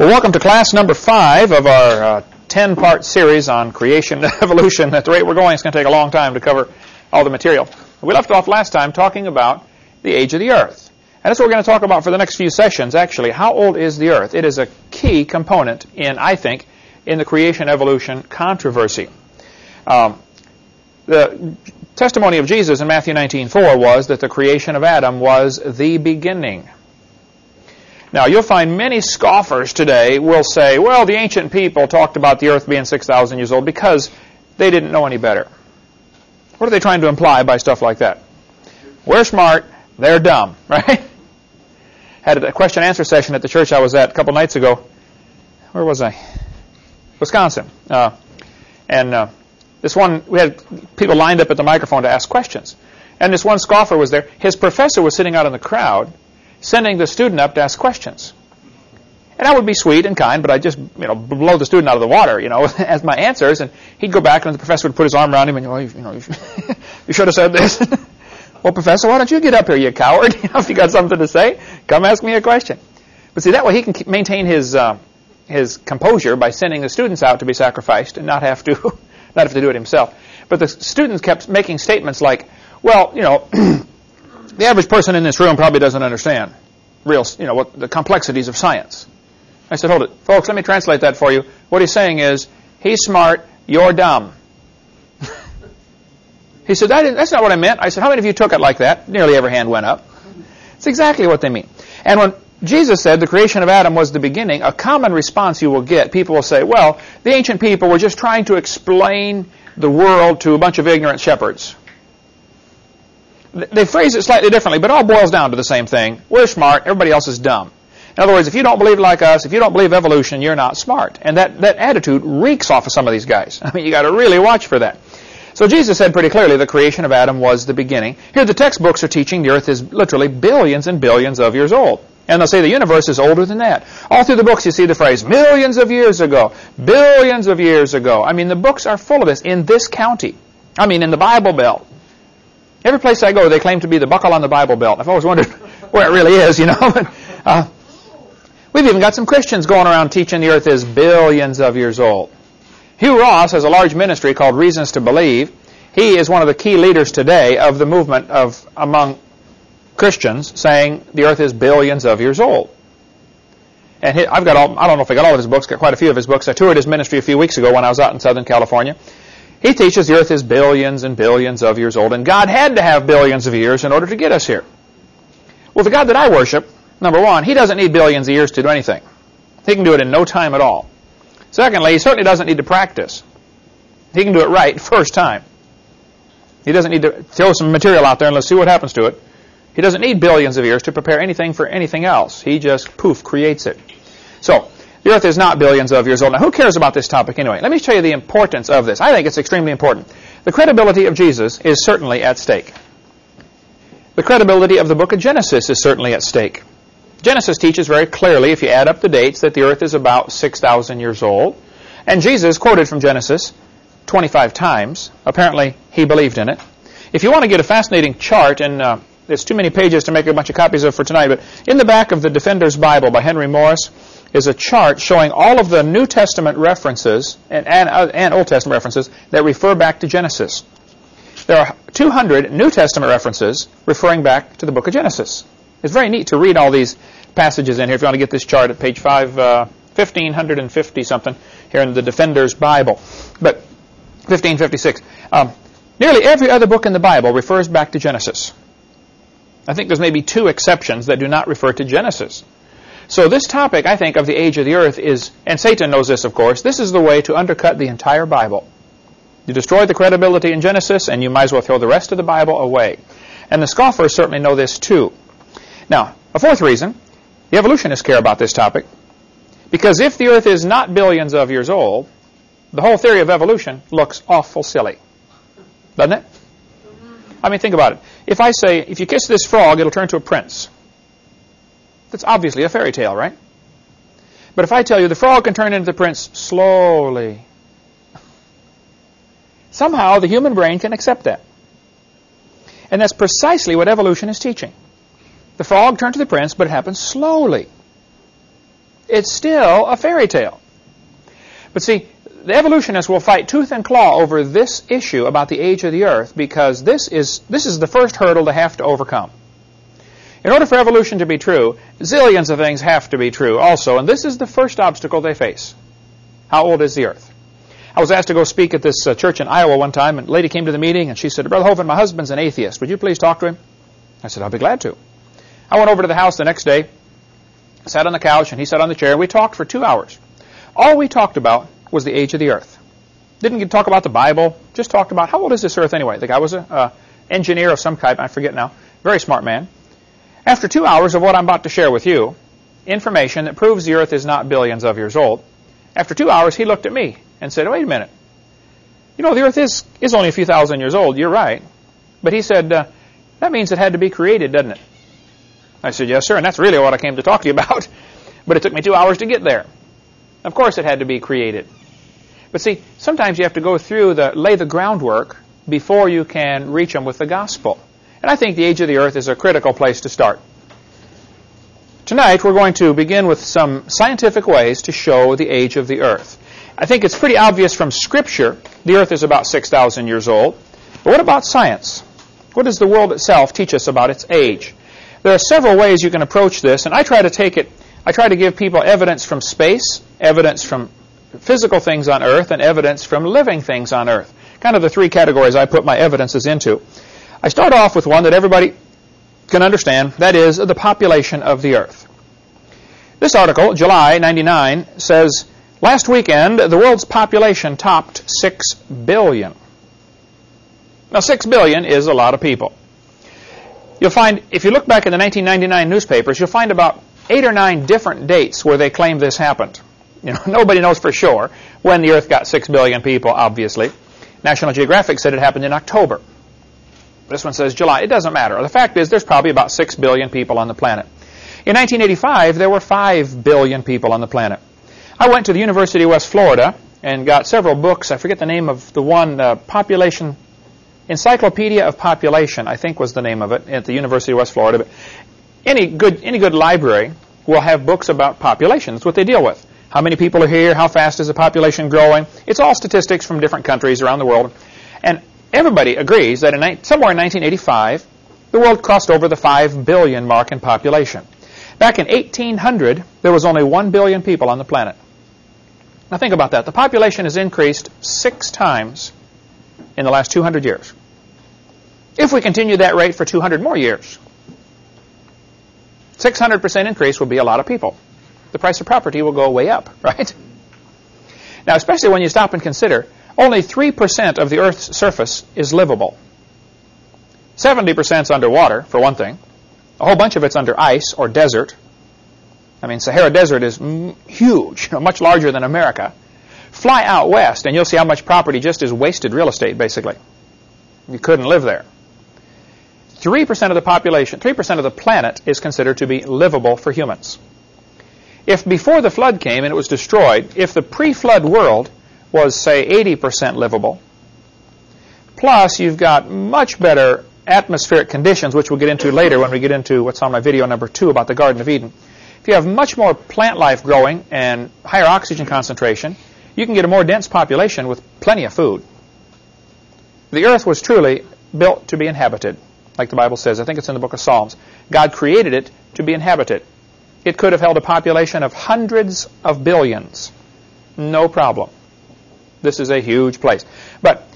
Well, welcome to class number five of our uh, 10 part series on creation and evolution. At the rate we're going, it's going to take a long time to cover all the material. We left off last time talking about the age of the earth. And that's what we're going to talk about for the next few sessions, actually. How old is the earth? It is a key component in, I think, in the creation evolution controversy. Um, the testimony of Jesus in Matthew 19:4 was that the creation of Adam was the beginning. Now, you'll find many scoffers today will say, well, the ancient people talked about the earth being 6,000 years old because they didn't know any better. What are they trying to imply by stuff like that? We're smart, they're dumb, right? Had a question answer session at the church I was at a couple nights ago. Where was I? Wisconsin. Uh, and uh, this one, we had people lined up at the microphone to ask questions. And this one scoffer was there. His professor was sitting out in the crowd, sending the student up to ask questions. And I would be sweet and kind, but I'd just, you know, blow the student out of the water, you know, as my answers. And he'd go back and the professor would put his arm around him and, oh, you know, you should have said this. well, professor, why don't you get up here, you coward? You if you got something to say, come ask me a question. But see, that way he can maintain his, uh, his composure by sending the students out to be sacrificed and not have to, not have to do it himself. But the students kept making statements like, well, you know, the average person in this room probably doesn't understand real, you know, what the complexities of science. I said, hold it. Folks, let me translate that for you. What he's saying is, he's smart, you're dumb. he said, that that's not what I meant. I said, how many of you took it like that? Nearly every hand went up. It's exactly what they mean. And when Jesus said the creation of Adam was the beginning, a common response you will get, people will say, well, the ancient people were just trying to explain the world to a bunch of ignorant shepherds. They phrase it slightly differently, but it all boils down to the same thing. We're smart, everybody else is dumb. In other words, if you don't believe like us, if you don't believe evolution, you're not smart. And that, that attitude reeks off of some of these guys. I mean, you got to really watch for that. So Jesus said pretty clearly the creation of Adam was the beginning. Here the textbooks are teaching the earth is literally billions and billions of years old. And they'll say the universe is older than that. All through the books you see the phrase millions of years ago, billions of years ago. I mean, the books are full of this in this county. I mean, in the Bible Belt. Every place I go, they claim to be the buckle on the Bible Belt. I've always wondered where it really is, you know. But, uh, we've even got some Christians going around teaching the earth is billions of years old. Hugh Ross has a large ministry called Reasons to Believe. He is one of the key leaders today of the movement of among Christians saying the earth is billions of years old. And I've got all, I don't know if I got all of his books, got quite a few of his books. I toured his ministry a few weeks ago when I was out in Southern California. He teaches the earth is billions and billions of years old, and God had to have billions of years in order to get us here. Well, the God that I worship, number one, he doesn't need billions of years to do anything. He can do it in no time at all. Secondly, he certainly doesn't need to practice. He can do it right first time. He doesn't need to throw some material out there and let's see what happens to it. He doesn't need billions of years to prepare anything for anything else. He just, poof, creates it. So, the earth is not billions of years old. Now, who cares about this topic anyway? Let me tell you the importance of this. I think it's extremely important. The credibility of Jesus is certainly at stake. The credibility of the book of Genesis is certainly at stake. Genesis teaches very clearly, if you add up the dates, that the earth is about 6,000 years old. And Jesus quoted from Genesis 25 times. Apparently, he believed in it. If you want to get a fascinating chart, and uh, there's too many pages to make a bunch of copies of for tonight, but in the back of the Defender's Bible by Henry Morris, is a chart showing all of the New Testament references and, and, uh, and Old Testament references that refer back to Genesis. There are 200 New Testament references referring back to the book of Genesis. It's very neat to read all these passages in here. If you want to get this chart at page 5, uh, 1550 something here in the Defender's Bible. But 1556. Um, nearly every other book in the Bible refers back to Genesis. I think there's maybe two exceptions that do not refer to Genesis. So this topic, I think, of the age of the earth is, and Satan knows this, of course, this is the way to undercut the entire Bible. You destroy the credibility in Genesis, and you might as well throw the rest of the Bible away. And the scoffers certainly know this too. Now, a fourth reason, the evolutionists care about this topic, because if the earth is not billions of years old, the whole theory of evolution looks awful silly. Doesn't it? I mean, think about it. If I say, if you kiss this frog, it'll turn to a prince. That's obviously a fairy tale, right? But if I tell you the frog can turn into the prince slowly, somehow the human brain can accept that. And that's precisely what evolution is teaching. The frog turned to the prince, but it happens slowly. it's still a fairy tale. But see, the evolutionists will fight tooth and claw over this issue about the age of the earth because this is, this is the first hurdle to have to overcome. In order for evolution to be true, zillions of things have to be true also, and this is the first obstacle they face. How old is the earth? I was asked to go speak at this uh, church in Iowa one time, and a lady came to the meeting, and she said, Brother Hovind, my husband's an atheist. Would you please talk to him? I said, I'll be glad to. I went over to the house the next day, sat on the couch, and he sat on the chair, and we talked for two hours. All we talked about was the age of the earth. Didn't talk about the Bible, just talked about how old is this earth anyway. The guy was an uh, engineer of some kind, I forget now. Very smart man. After two hours of what I'm about to share with you, information that proves the earth is not billions of years old, after two hours he looked at me and said, wait a minute. You know, the earth is, is only a few thousand years old. You're right. But he said, uh, that means it had to be created, doesn't it? I said, yes, sir, and that's really what I came to talk to you about. but it took me two hours to get there. Of course it had to be created. But see, sometimes you have to go through the, lay the groundwork before you can reach them with the gospel. And I think the age of the earth is a critical place to start. Tonight we're going to begin with some scientific ways to show the age of the earth. I think it's pretty obvious from Scripture the earth is about 6,000 years old. But what about science? What does the world itself teach us about its age? There are several ways you can approach this, and I try to take it, I try to give people evidence from space, evidence from physical things on earth, and evidence from living things on earth. Kind of the three categories I put my evidences into. I start off with one that everybody can understand, that is the population of the earth. This article, July 99, says, last weekend the world's population topped 6 billion. Now 6 billion is a lot of people. You'll find, if you look back in the 1999 newspapers, you'll find about eight or nine different dates where they claim this happened. You know, nobody knows for sure when the Earth got 6 billion people, obviously. National Geographic said it happened in October. This one says July. It doesn't matter. The fact is there's probably about 6 billion people on the planet. In 1985, there were 5 billion people on the planet. I went to the University of West Florida and got several books. I forget the name of the one, uh, Population, Encyclopedia of Population, I think was the name of it, at the University of West Florida. But any good, any good library will have books about population. That's what they deal with. How many people are here? How fast is the population growing? It's all statistics from different countries around the world. Everybody agrees that in, somewhere in 1985, the world crossed over the 5 billion mark in population. Back in 1800, there was only 1 billion people on the planet. Now think about that. The population has increased six times in the last 200 years. If we continue that rate for 200 more years, 600% increase will be a lot of people. The price of property will go way up, right? Now, especially when you stop and consider only 3% of the Earth's surface is livable. 70% is underwater, for one thing. A whole bunch of it's under ice or desert. I mean, Sahara Desert is huge, much larger than America. Fly out west, and you'll see how much property just is wasted real estate, basically. You couldn't live there. 3% of the population, 3% of the planet is considered to be livable for humans. If before the flood came and it was destroyed, if the pre-flood world was, say, 80% livable. Plus, you've got much better atmospheric conditions, which we'll get into later when we get into what's on my video number two about the Garden of Eden. If you have much more plant life growing and higher oxygen concentration, you can get a more dense population with plenty of food. The earth was truly built to be inhabited, like the Bible says. I think it's in the book of Psalms. God created it to be inhabited. It could have held a population of hundreds of billions. No problem. This is a huge place. But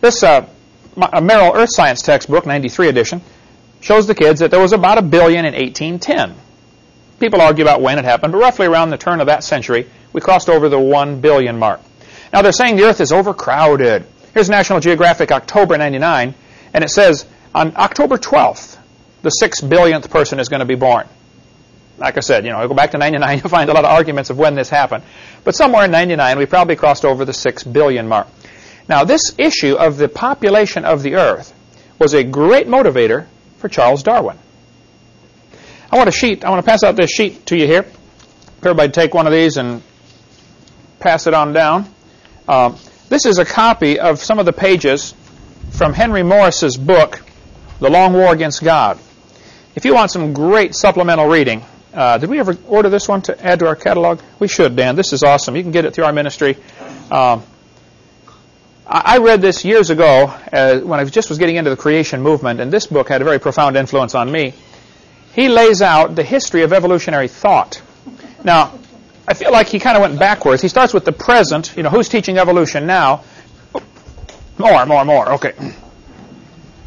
this uh, Merrill Earth Science textbook, 93 edition, shows the kids that there was about a billion in 1810. People argue about when it happened, but roughly around the turn of that century, we crossed over the 1 billion mark. Now they're saying the Earth is overcrowded. Here's National Geographic, October 99, and it says on October 12th, the 6 billionth person is going to be born like I said, you know, go back to 99, you'll find a lot of arguments of when this happened. But somewhere in 99, we probably crossed over the 6 billion mark. Now, this issue of the population of the Earth was a great motivator for Charles Darwin. I want a sheet. I want to pass out this sheet to you here. Everybody take one of these and pass it on down. Um, this is a copy of some of the pages from Henry Morris's book, The Long War Against God. If you want some great supplemental reading, Uh, did we ever order this one to add to our catalog? We should, Dan. This is awesome. You can get it through our ministry. Um, I, read this years ago uh, when I just was getting into the creation movement, and this book had a very profound influence on me. He lays out the history of evolutionary thought. Now, I feel like he kind of went backwards. He starts with the present. You know, who's teaching evolution now? More, more, more. Okay.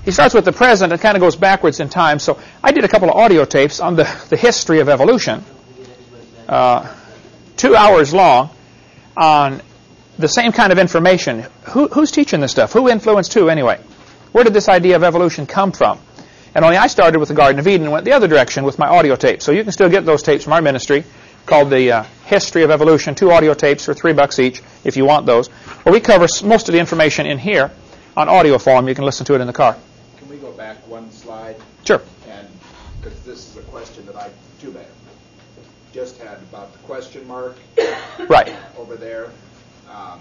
He starts with the present and kind of goes backwards in time. So I did a couple of audio tapes on the, the history of evolution, uh, two hours long, on the same kind of information. Who, who's teaching this stuff? Who influenced who anyway? Where did this idea of evolution come from? And only I started with the Garden of Eden and went the other direction with my audio tapes. So you can still get those tapes from our ministry called the uh, History of Evolution, two audio tapes for three bucks each if you want those. Where we cover most of the information in here on audio form. You can listen to it in the car. Can we go back one slide? Sure. And because this is a question that I too bad just had about the question mark Right. over there. Um,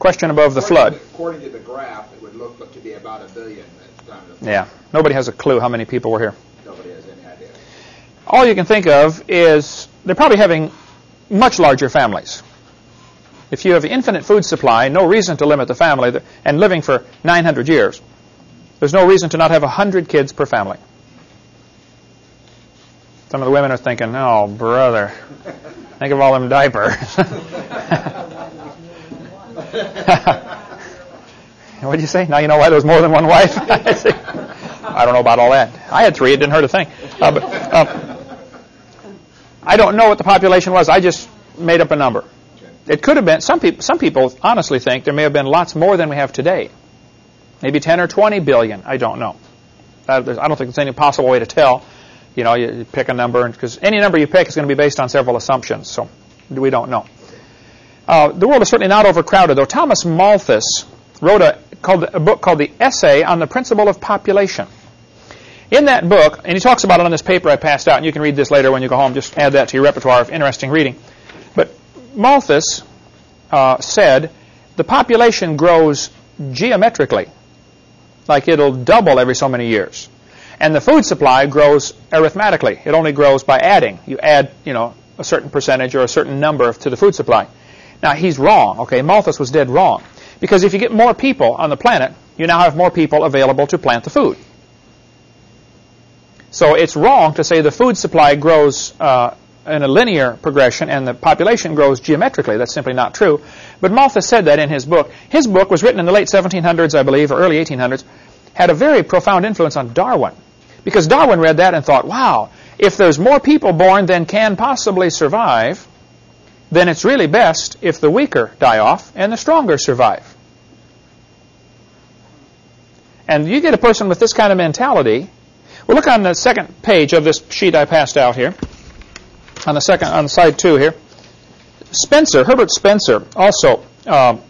Question above the flood. to- According to the graph, it would look to be about a billion at the time of the flood. Yeah. Nobody has a clue how many people were here. Nobody has any idea. All you can think of is they're probably having much larger families. If you have infinite food supply, no reason to limit the family, and living for 900 years, there's no reason to not have 100 kids per family. Some of the women are thinking, oh, brother, think of all them diapers. what did you say? Now you know why there's more than one wife? I don't know about all that. I had three. It didn't hurt a thing. Uh, but, um, I don't know what the population was. I just made up a number. It could have been some people. Some people honestly think there may have been lots more than we have today. Maybe 10 or 20 billion. I don't know. I don't think there's any possible way to tell. You know, you, you pick a number because any number you pick is going to be based on several assumptions. So we don't know. Uh, the world is certainly not overcrowded, though. Thomas Malthus wrote a, called, a book called The Essay on the Principle of Population. In that book, and he talks about it on this paper I passed out, and you can read this later when you go home, just add that to your repertoire of interesting reading. But Malthus uh, said the population grows geometrically, like it'll double every so many years. And the food supply grows arithmetically. It only grows by adding. You add, you know, a certain percentage or a certain number to the food supply. Now, he's wrong, okay? Malthus was dead wrong. Because if you get more people on the planet, you now have more people available to plant the food. So it's wrong to say the food supply grows uh, in a linear progression and the population grows geometrically. That's simply not true. But Malthus said that in his book. His book was written in the late 1700s, I believe, or early 1800s, had a very profound influence on Darwin. Because Darwin read that and thought, wow, if there's more people born than can possibly survive, then it's really best if the weaker die off and the stronger survive. And you get a person with this kind of mentality. Well, look on the second page of this sheet I passed out here. On the second, on side two here. Spencer, Herbert Spencer, also um,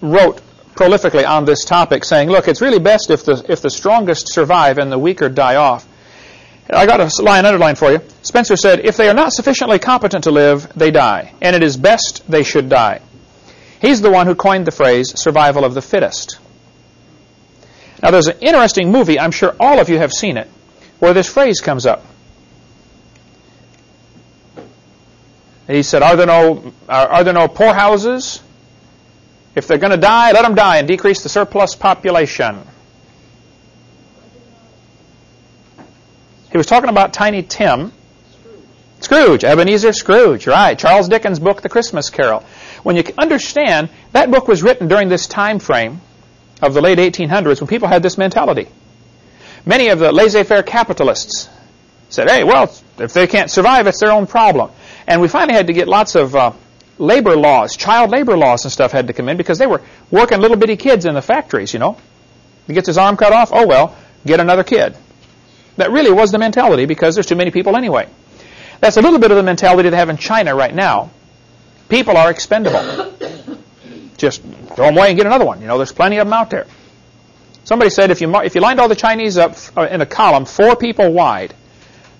wrote prolifically on this topic, saying, "Look, it's really best if the if the strongest survive and the weaker die off." I got a line underlined for you. Spencer said, "If they are not sufficiently competent to live, they die, and it is best they should die." He's the one who coined the phrase "survival of the fittest." Now, there's an interesting movie. I'm sure all of you have seen it, where this phrase comes up. He said, "Are there no are, there no poorhouses? If they're going to die, let them die and decrease the surplus population." He was talking about Tiny Tim. Scrooge, Ebenezer Scrooge, right. Charles Dickens' book, The Christmas Carol. When you understand, that book was written during this time frame of the late 1800s when people had this mentality. Many of the laissez-faire capitalists said, hey, well, if they can't survive, it's their own problem. And we finally had to get lots of uh, labor laws, child labor laws and stuff had to come in because they were working little bitty kids in the factories, you know. He gets his arm cut off, oh well, get another kid. That really was the mentality because there's too many people anyway. That's a little bit of the mentality they have in China right now. People are expendable. Just throw them away and get another one. You know, there's plenty of them out there. Somebody said if you if you lined all the Chinese up uh, in a column, four people wide,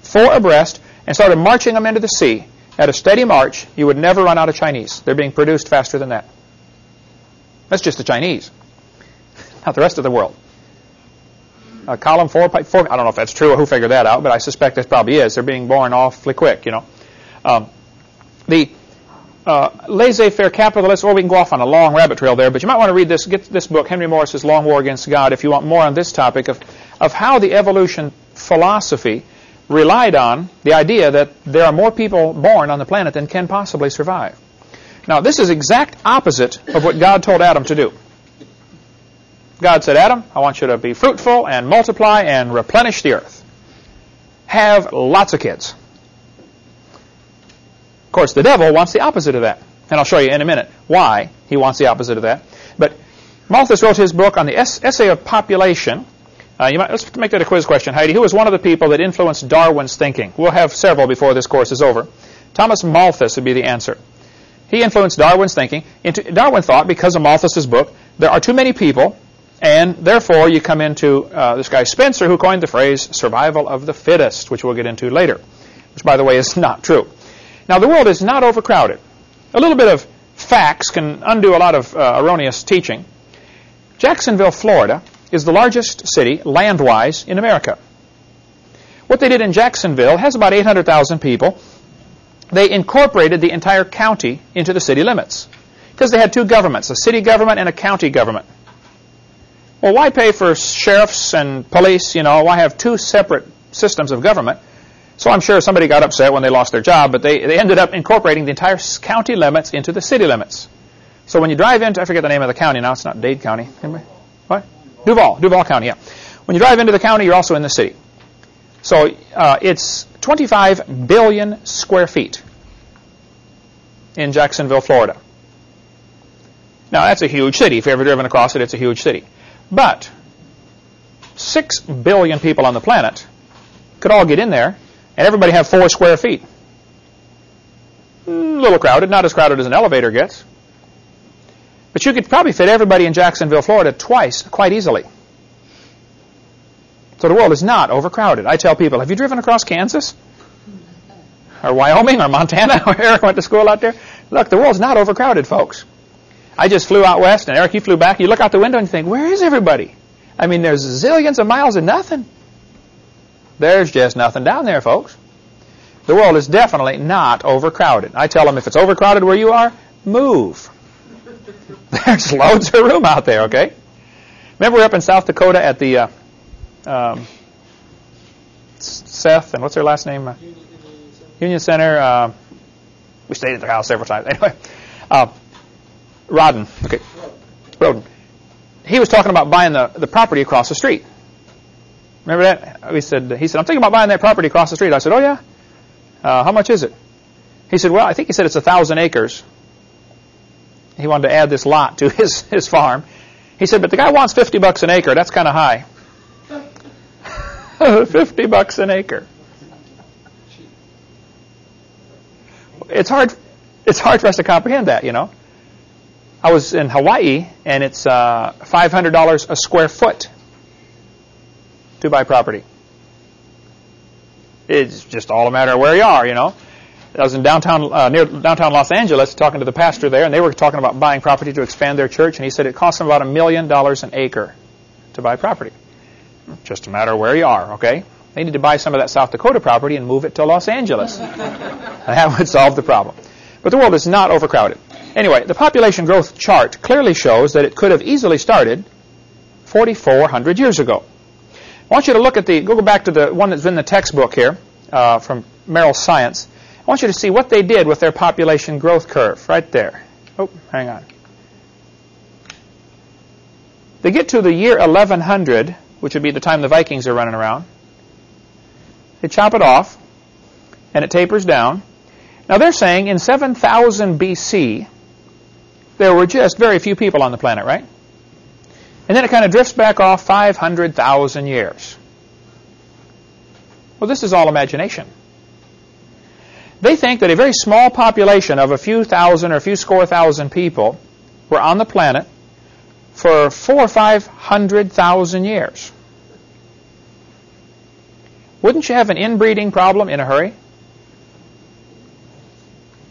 four abreast, and started marching them into the sea at a steady march, you would never run out of Chinese. They're being produced faster than that. That's just the Chinese, not the rest of the world. uh, column four, four, I don't know if that's true or who figured that out, but I suspect it probably is. They're being born awfully quick, you know. Um, the uh, laissez-faire capitalists, or we can go off on a long rabbit trail there, but you might want to read this, get this book, Henry Morris's Long War Against God, if you want more on this topic of, of how the evolution philosophy relied on the idea that there are more people born on the planet than can possibly survive. Now, this is exact opposite of what God told Adam to do. God said, Adam, I want you to be fruitful and multiply and replenish the earth. Have lots of kids. Of course, the devil wants the opposite of that. And I'll show you in a minute why he wants the opposite of that. But Malthus wrote his book on the essay of population. Uh, might, let's make that a quiz question, Heidi. Who was one of the people that influenced Darwin's thinking? We'll have several before this course is over. Thomas Malthus would be the answer. He influenced Darwin's thinking. Darwin thought, because of Malthus's book, there are too many people, and therefore you come into uh, this guy Spencer, who coined the phrase survival of the fittest, which we'll get into later, which, by the way, is not true. Now, the world is not overcrowded. A little bit of facts can undo a lot of uh, erroneous teaching. Jacksonville, Florida, is the largest city, land-wise, in America. What they did in Jacksonville has about 800,000 people. They incorporated the entire county into the city limits because they had two governments, a city government and a county government. Well, why pay for sheriffs and police? You know, why have two separate systems of government so I'm sure somebody got upset when they lost their job, but they, they ended up incorporating the entire county limits into the city limits. So when you drive into, I forget the name of the county now, it's not Dade County. Anybody? Duval, Duval County, yeah. When you drive into the county, you're also in the city. So uh, it's 25 billion square feet in Jacksonville, Florida. Now, that's a huge city. If you've ever driven across it, it's a huge city. But 6 billion people on the planet could all get in there and everybody have four square feet. A hmm, little crowded, not as crowded as an elevator gets. But you could probably fit everybody in Jacksonville, Florida twice quite easily. So the world is not overcrowded. I tell people, have you driven across Kansas? Or Wyoming or Montana Eric went to school out there? Look, the world's not overcrowded, folks. I just flew out west, and Eric, you flew back. You look out the window and you think, where is everybody? I mean, there's zillions of miles of nothing. There's just nothing down there, folks. The world is definitely not overcrowded. I tell them if it's overcrowded where you are, move. There's loads of room out there, okay? Remember we are up in South Dakota at the uh, um, Seth, and what's their last name? Uh, Union Center. Uh, we stayed at their house several times. Anyway, uh, Rodden. Okay, Roden. He was talking about buying the, the property across the street. Remember that? We said, he said, I'm thinking about buying that property across the street. I said, oh, yeah? Uh, how much is it? He said, well, I think he said it's a thousand acres. He wanted to add this lot to his, his farm. He said, but the guy wants 50 bucks an acre. That's kind of high. 50 bucks an acre. It's hard, it's hard for us to comprehend that, you know. I was in Hawaii, and it's uh, $500 a square foot to buy property. It's just all a matter of where you are, you know. I was in downtown, uh, near downtown Los Angeles, talking to the pastor there, and they were talking about buying property to expand their church, and he said it costs them about a million dollars an acre to buy property. Just a matter of where you are, okay? They need to buy some of that South Dakota property and move it to Los Angeles. that would solve the problem. But the world is not overcrowded. Anyway, the population growth chart clearly shows that it could have easily started 4,400 years ago. I want you to look at the, go back to the one that's in the textbook here uh, from Merrill Science. I want you to see what they did with their population growth curve right there. Oh, hang on. They get to the year 1100, which would be the time the Vikings are running around. They chop it off, and it tapers down. Now they're saying in 7000 BC, there were just very few people on the planet, right? And then it kind of drifts back off 500,000 years. Well, this is all imagination. They think that a very small population of a few thousand or a few score thousand people were on the planet for four or five hundred thousand years. Wouldn't you have an inbreeding problem in a hurry?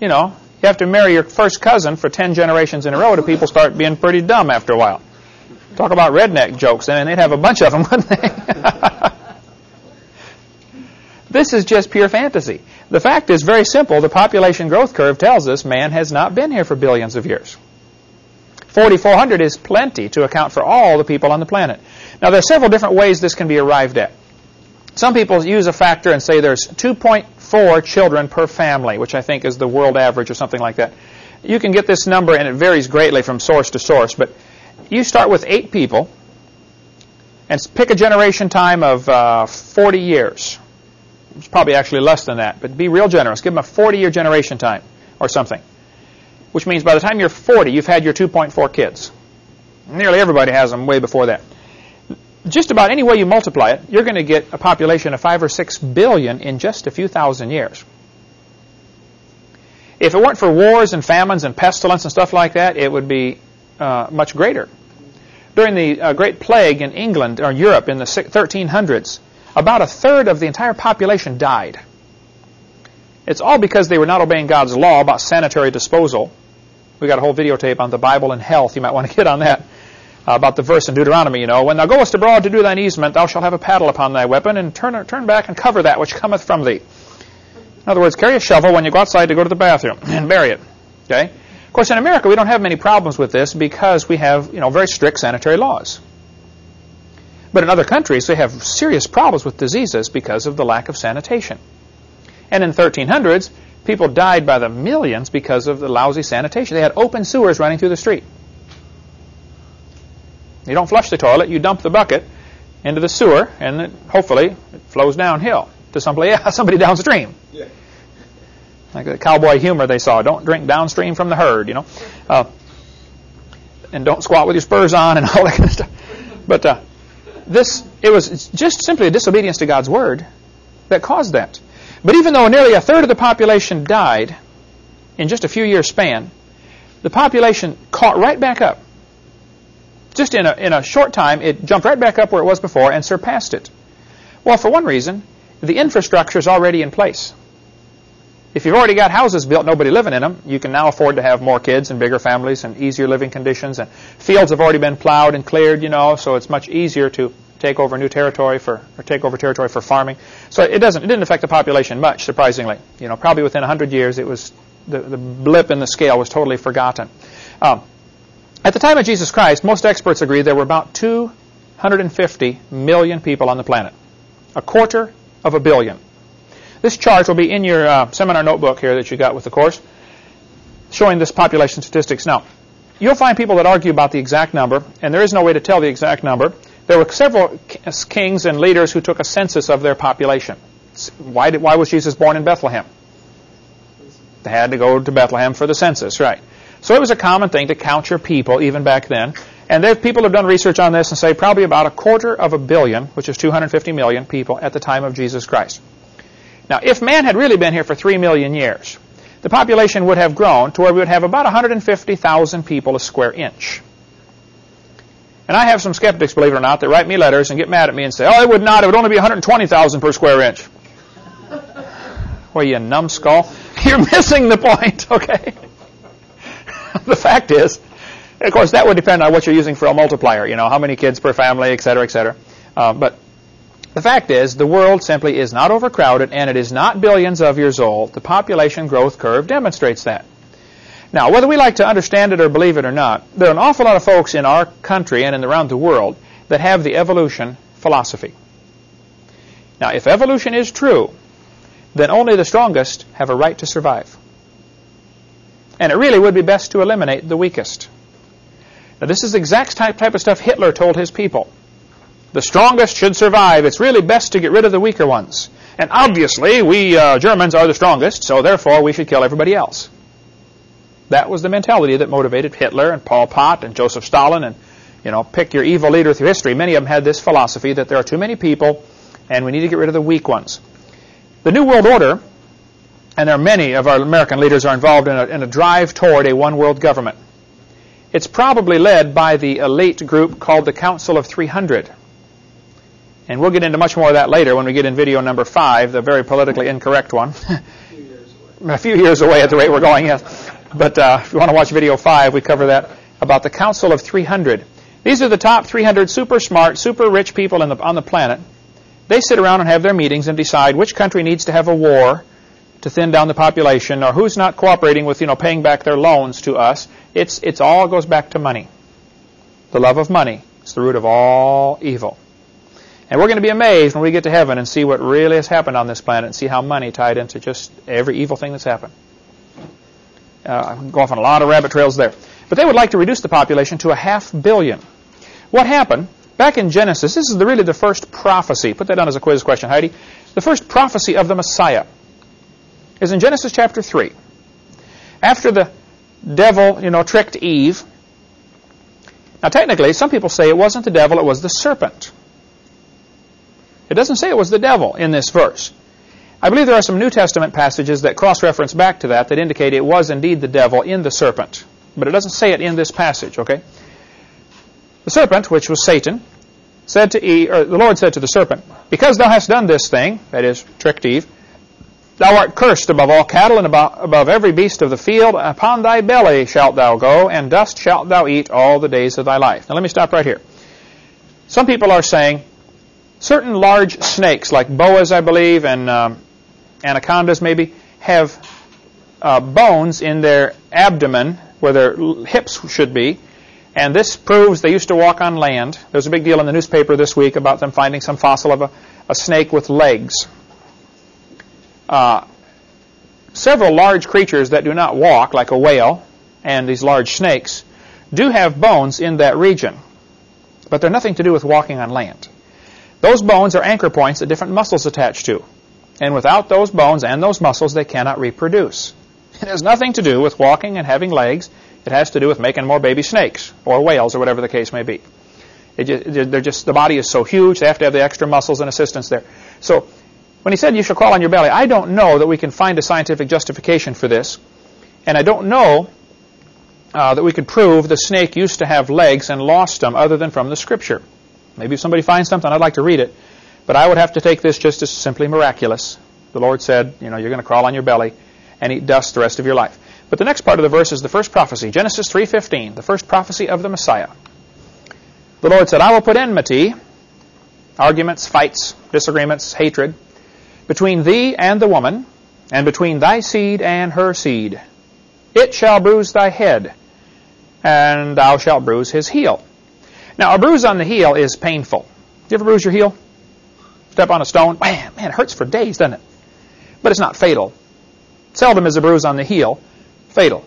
You know, you have to marry your first cousin for ten generations in a row to people start being pretty dumb after a while. Talk about redneck jokes, mean, they'd have a bunch of them, wouldn't they? this is just pure fantasy. The fact is very simple. The population growth curve tells us man has not been here for billions of years. 4,400 is plenty to account for all the people on the planet. Now, there are several different ways this can be arrived at. Some people use a factor and say there's 2.4 children per family, which I think is the world average or something like that. You can get this number, and it varies greatly from source to source, but you start with eight people and pick a generation time of uh, 40 years. It's probably actually less than that, but be real generous. Give them a 40-year generation time or something which means by the time you're 40, you've had your 2.4 kids. Nearly everybody has them way before that. Just about any way you multiply it, you're going to get a population of 5 or 6 billion in just a few thousand years. If it weren't for wars and famines and pestilence and stuff like that, it would be uh, much greater. During the uh, Great Plague in England or Europe in the 1300s, about a third of the entire population died. It's all because they were not obeying God's law about sanitary disposal we got a whole videotape on the Bible and health. You might want to get on that. Uh, about the verse in Deuteronomy, you know, when thou goest abroad to do thine easement, thou shalt have a paddle upon thy weapon, and turn, turn back and cover that which cometh from thee. In other words, carry a shovel when you go outside to go to the bathroom and bury it. Okay? Of course, in America, we don't have many problems with this because we have, you know, very strict sanitary laws. But in other countries, they have serious problems with diseases because of the lack of sanitation. And in 1300s, People died by the millions because of the lousy sanitation. They had open sewers running through the street. You don't flush the toilet, you dump the bucket into the sewer, and it, hopefully it flows downhill to somebody, somebody downstream. Yeah. Like the cowboy humor they saw. Don't drink downstream from the herd, you know. Uh, and don't squat with your spurs on and all that kind of stuff. But uh, this, it was just simply a disobedience to God's word that caused that. But even though nearly a third of the population died in just a few years span, the population caught right back up. Just in a, in a short time, it jumped right back up where it was before and surpassed it. Well, for one reason, the infrastructure is already in place. If you've already got houses built, nobody living in them, you can now afford to have more kids and bigger families and easier living conditions. And fields have already been plowed and cleared, you know, so it's much easier to take over new territory for or take over territory for farming. So it doesn't it didn't affect the population much, surprisingly. You know, probably within 100 years, it was the, the blip in the scale was totally forgotten. Um, at the time of Jesus Christ, most experts agree there were about 250 million people on the planet, a quarter of a billion. This chart will be in your uh, seminar notebook here that you got with the course, showing this population statistics. Now, you'll find people that argue about the exact number, and there is no way to tell the exact number. There were several kings and leaders who took a census of their population. Why, did, why was Jesus born in Bethlehem? They had to go to Bethlehem for the census, right. So it was a common thing to count your people even back then. And there, people have done research on this and say probably about a quarter of a billion, which is 250 million people at the time of Jesus Christ. Now, if man had really been here for 3 million years, the population would have grown to where we would have about 150,000 people a square inch. And I have some skeptics, believe it or not, that write me letters and get mad at me and say, oh, it would not. It would only be 120,000 per square inch. well, you numbskull. You're missing the point, okay? the fact is, of course, that would depend on what you're using for a multiplier, you know, how many kids per family, et cetera, et cetera. Uh, but the fact is, the world simply is not overcrowded and it is not billions of years old. The population growth curve demonstrates that. Now, whether we like to understand it or believe it or not, there are an awful lot of folks in our country and in around the world that have the evolution philosophy. Now, if evolution is true, then only the strongest have a right to survive. And it really would be best to eliminate the weakest. Now, this is the exact type, type of stuff Hitler told his people. The strongest should survive. It's really best to get rid of the weaker ones. And obviously, we uh, Germans are the strongest, so therefore we should kill everybody else. That was the mentality that motivated Hitler and Pol Pot and Joseph Stalin and, you know, pick your evil leader through history. Many of them had this philosophy that there are too many people and we need to get rid of the weak ones. The New World Order, and there are many of our American leaders are involved in a, in a drive toward a one world government. It's probably led by the elite group called the Council of 300. And we'll get into much more of that later when we get in video number five, the very politically incorrect one. a few years away at the rate we're going, yes. But uh, if you want to watch video 5, we cover that about the Council of 300. These are the top 300 super smart, super rich people the, on the planet. They sit around and have their meetings and decide which country needs to have a war to thin down the population or who's not cooperating with, you know, paying back their loans to us. It's, it's all goes back to money. The love of money is the root of all evil. And we're going to be amazed when we get to heaven and see what really has happened on this planet and see how money tied into just every evil thing that's happened. Uh, I can go off on a lot of rabbit trails there. But they would like to reduce the population to a half billion. What happened? Back in Genesis, this is the, really the first prophecy. Put that down as a quiz question, Heidi. The first prophecy of the Messiah is in Genesis chapter 3. After the devil, you know, tricked Eve. Now, technically, some people say it wasn't the devil, it was the serpent. It doesn't say it was the devil in this verse. I believe there are some New Testament passages that cross-reference back to that that indicate it was indeed the devil in the serpent. But it doesn't say it in this passage, okay? The serpent, which was Satan, said to Eve, or the Lord said to the serpent, Because thou hast done this thing, that is, tricked Eve, Thou art cursed above all cattle and above every beast of the field. Upon thy belly shalt thou go, and dust shalt thou eat all the days of thy life. Now let me stop right here. Some people are saying certain large snakes, like boas, I believe, and um, anacondas maybe, have uh, bones in their abdomen where their hips should be. And this proves they used to walk on land. There was a big deal in the newspaper this week about them finding some fossil of a, a snake with legs uh, several large creatures that do not walk, like a whale and these large snakes, do have bones in that region, but they're nothing to do with walking on land. Those bones are anchor points that different muscles attach to. And without those bones and those muscles, they cannot reproduce. It has nothing to do with walking and having legs. It has to do with making more baby snakes or whales or whatever the case may be. Just, they're just the body is so huge; they have to have the extra muscles and assistance there. So when he said you shall crawl on your belly, I don't know that we can find a scientific justification for this. And I don't know uh, that we could prove the snake used to have legs and lost them other than from the scripture. Maybe if somebody finds something, I'd like to read it. But I would have to take this just as simply miraculous. The Lord said, you know, you're going to crawl on your belly and eat dust the rest of your life. But the next part of the verse is the first prophecy, Genesis 3.15, the first prophecy of the Messiah. The Lord said, I will put enmity, arguments, fights, disagreements, hatred, between thee and the woman, and between thy seed and her seed. It shall bruise thy head, and thou shalt bruise his heel. Now, a bruise on the heel is painful. You ever bruise your heel? Step on a stone? Man, man, it hurts for days, doesn't it? But it's not fatal. Seldom is a bruise on the heel fatal.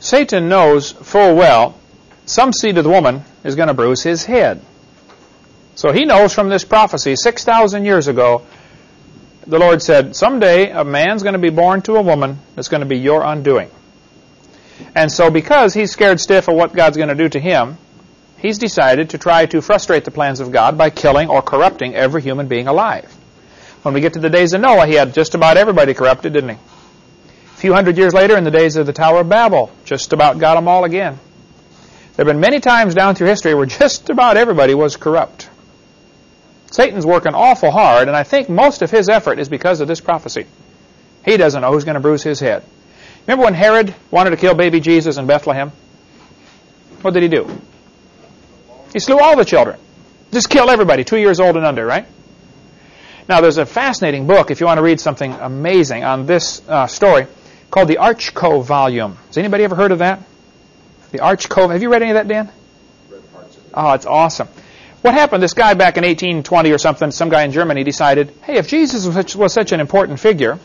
Satan knows full well some seed of the woman is going to bruise his head. So he knows from this prophecy 6,000 years ago the Lord said, someday a man's going to be born to a woman that's going to be your undoing. And so because he's scared stiff of what God's going to do to him, he's decided to try to frustrate the plans of God by killing or corrupting every human being alive. When we get to the days of Noah, he had just about everybody corrupted, didn't he? A few hundred years later, in the days of the Tower of Babel, just about got them all again. There have been many times down through history where just about everybody was corrupt. Satan's working awful hard, and I think most of his effort is because of this prophecy. He doesn't know who's going to bruise his head. Remember when Herod wanted to kill baby Jesus in Bethlehem? What did he do? He slew all the children. Just kill everybody, two years old and under, right? Now, there's a fascinating book, if you want to read something amazing on this uh, story, called the Archko volume. Has anybody ever heard of that? The Archko. Have you read any of that, Dan? Oh, it's awesome. What happened? This guy back in 1820 or something, some guy in Germany decided, hey, if Jesus was such, was such an important figure,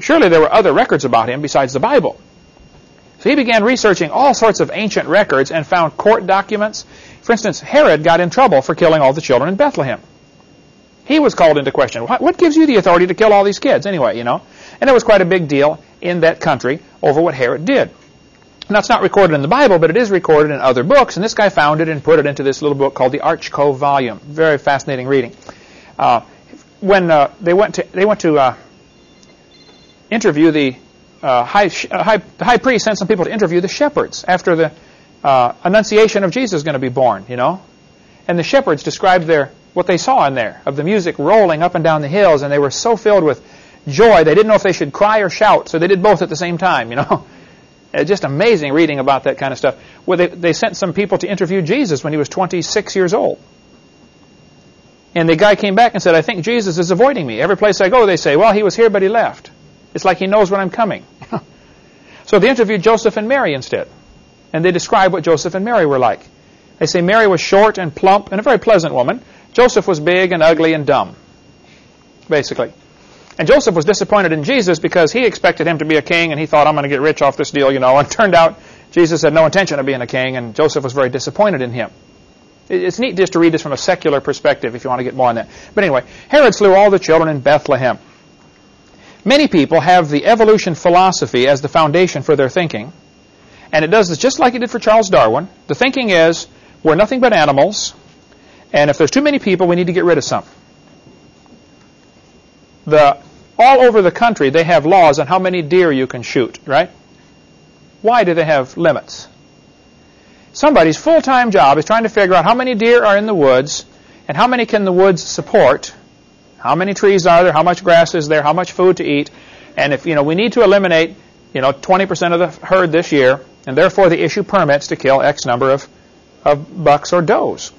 surely there were other records about him besides the Bible. He began researching all sorts of ancient records and found court documents. For instance, Herod got in trouble for killing all the children in Bethlehem. He was called into question. What, what gives you the authority to kill all these kids anyway, you know? And it was quite a big deal in that country over what Herod did. Now, it's not recorded in the Bible, but it is recorded in other books, and this guy found it and put it into this little book called the Archko volume. Very fascinating reading. Uh, when uh, they went to, they went to uh, interview the uh, uh, high, the high priest sent some people to interview the shepherds after the uh, annunciation of Jesus is going to be born, you know. And the shepherds described their what they saw in there of the music rolling up and down the hills, and they were so filled with joy they didn't know if they should cry or shout, so they did both at the same time, you know. Uh, just amazing reading about that kind of stuff. Where they, they sent some people to interview Jesus when he was 26 years old. And the guy came back and said, I think Jesus is avoiding me. Every place I go, they say, well, he was here, but he left. It's like he knows when I'm coming. so they interviewed Joseph and Mary instead. And they describe what Joseph and Mary were like. They say Mary was short and plump and a very pleasant woman. Joseph was big and ugly and dumb, basically. And Joseph was disappointed in Jesus because he expected him to be a king and he thought, I'm going to get rich off this deal, you know. And turned out Jesus had no intention of being a king and Joseph was very disappointed in him. It's neat just to read this from a secular perspective if you want to get more on that. But anyway, Herod slew all the children in Bethlehem. Many people have the evolution philosophy as the foundation for their thinking. And it does this just like it did for Charles Darwin. The thinking is, we're nothing but animals, and if there's too many people, we need to get rid of some. The, all over the country, they have laws on how many deer you can shoot, right? Why do they have limits? Somebody's full-time job is trying to figure out how many deer are in the woods and how many can the woods support, how many trees are there, how much grass is there, how much food to eat, and if you know we need to eliminate you know 20% of the herd this year, and therefore they issue permits to kill X number of, of bucks or does.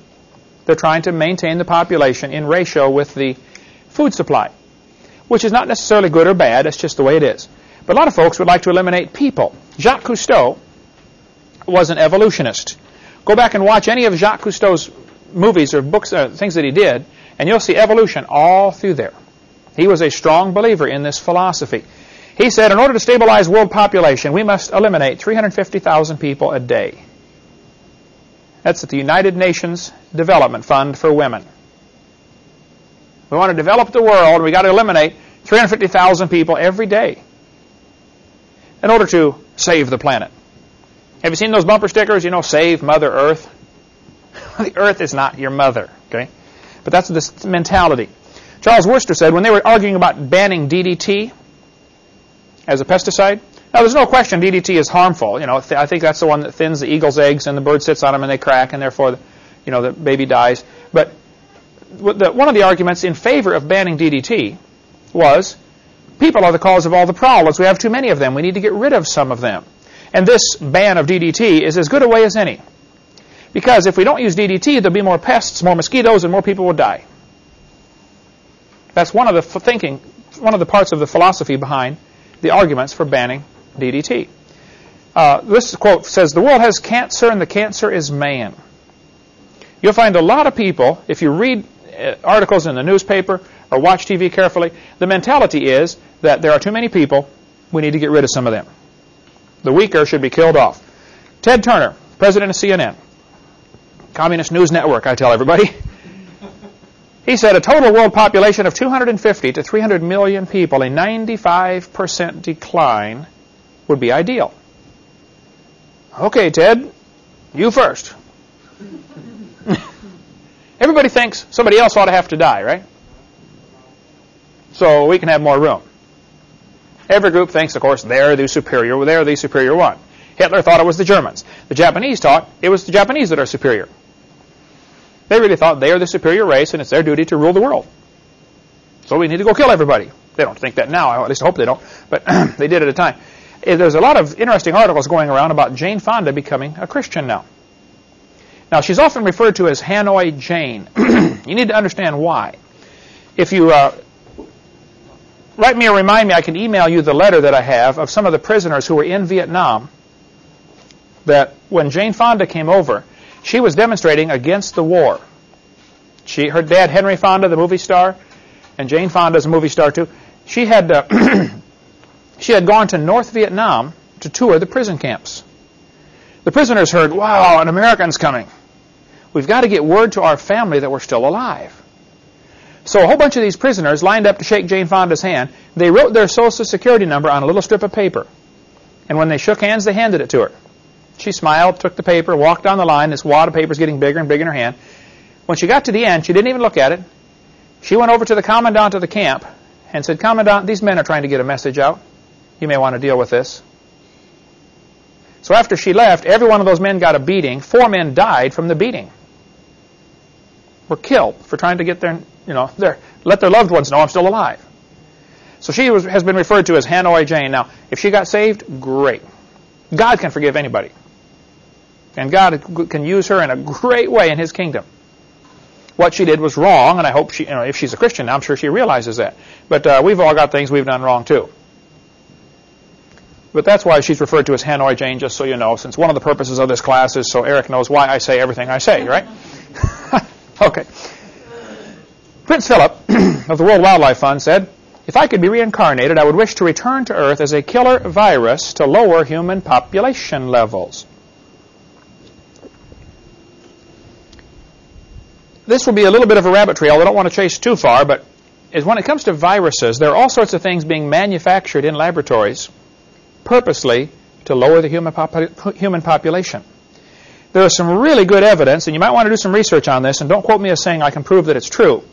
They're trying to maintain the population in ratio with the food supply, which is not necessarily good or bad, it's just the way it is. But a lot of folks would like to eliminate people. Jacques Cousteau was an evolutionist. Go back and watch any of Jacques Cousteau's movies or books, things that he did, and you'll see evolution all through there. He was a strong believer in this philosophy. He said, in order to stabilize world population, we must eliminate 350,000 people a day. That's at the United Nations Development Fund for Women. We want to develop the world, We've got to eliminate 350,000 people every day in order to save the planet. Have you seen those bumper stickers? You know, save Mother Earth. the Earth is not your mother, okay? But that's this mentality. Charles Wurster said when they were arguing about banning DDT as a pesticide, now there's no question DDT is harmful. You know, I think that's the one that thins the eagle's eggs and the bird sits on them and they crack and therefore, you know, the baby dies. But one of the arguments in favor of banning DDT was people are the cause of all the problems. We have too many of them. We need to get rid of some of them. And this ban of DDT is as good a way as any. Because if we don't use DDT, there'll be more pests, more mosquitoes, and more people will die. That's one of the thinking, one of the parts of the philosophy behind the arguments for banning DDT. Uh, this quote says, The world has cancer, and the cancer is man. You'll find a lot of people, if you read uh, articles in the newspaper or watch TV carefully, the mentality is that there are too many people, we need to get rid of some of them. The weaker should be killed off. Ted Turner, president of CNN, Communist News Network, I tell everybody. He said a total world population of 250 to 300 million people, a 95% decline, would be ideal. Okay, Ted, you first. Everybody thinks somebody else ought to have to die, right? So we can have more room. Every group thinks, of course, they're the superior, they're the superior one. Hitler thought it was the Germans. The Japanese thought it was the Japanese that are superior. They really thought they are the superior race and it's their duty to rule the world. So we need to go kill everybody. They don't think that now, at least I hope they don't, but they did at a time. Eh, there's a lot of interesting articles going around about Jane Fonda becoming a Christian now. Now, she's often referred to as Hanoi Jane. you need to understand why. If you uh, write me or remind me, I can email you the letter that I have of some of the prisoners who were in Vietnam that when Jane Fonda came over, she was demonstrating against the war. She, her dad, Henry Fonda, the movie star, and Jane Fonda is a movie star too. She had, uh, she had gone to North Vietnam to tour the prison camps. The prisoners heard, wow, an American's coming. We've got to get word to our family that we're still alive. So a whole bunch of these prisoners lined up to shake Jane Fonda's hand. They wrote their social security number on a little strip of paper. And when they shook hands, they handed it to her. She smiled, took the paper, walked down the line. This wad of paper is getting bigger and bigger in her hand. When she got to the end, she didn't even look at it. She went over to the commandant of the camp and said, Commandant, these men are trying to get a message out. You may want to deal with this. So after she left, every one of those men got a beating. Four men died from the beating. Were killed for trying to get their you know, their, let their loved ones know I'm still alive. So she was, has been referred to as Hanoi Jane. Now, if she got saved, great. God can forgive anybody. And God can use her in a great way in His kingdom. What she did was wrong, and I hope she, you know, if she's a Christian, I'm sure she realizes that. But uh, we've all got things we've done wrong too. But that's why she's referred to as Hanoi Jane, just so you know, since one of the purposes of this class is so Eric knows why I say everything I say, right? okay. Prince Philip of the World Wildlife Fund said, If I could be reincarnated, I would wish to return to Earth as a killer virus to lower human population levels. This will be a little bit of a rabbit trail. I don't want to chase too far, but is when it comes to viruses, there are all sorts of things being manufactured in laboratories purposely to lower the human, human population. There is some really good evidence, and you might want to do some research on this, and don't quote me as saying I can prove that it's true.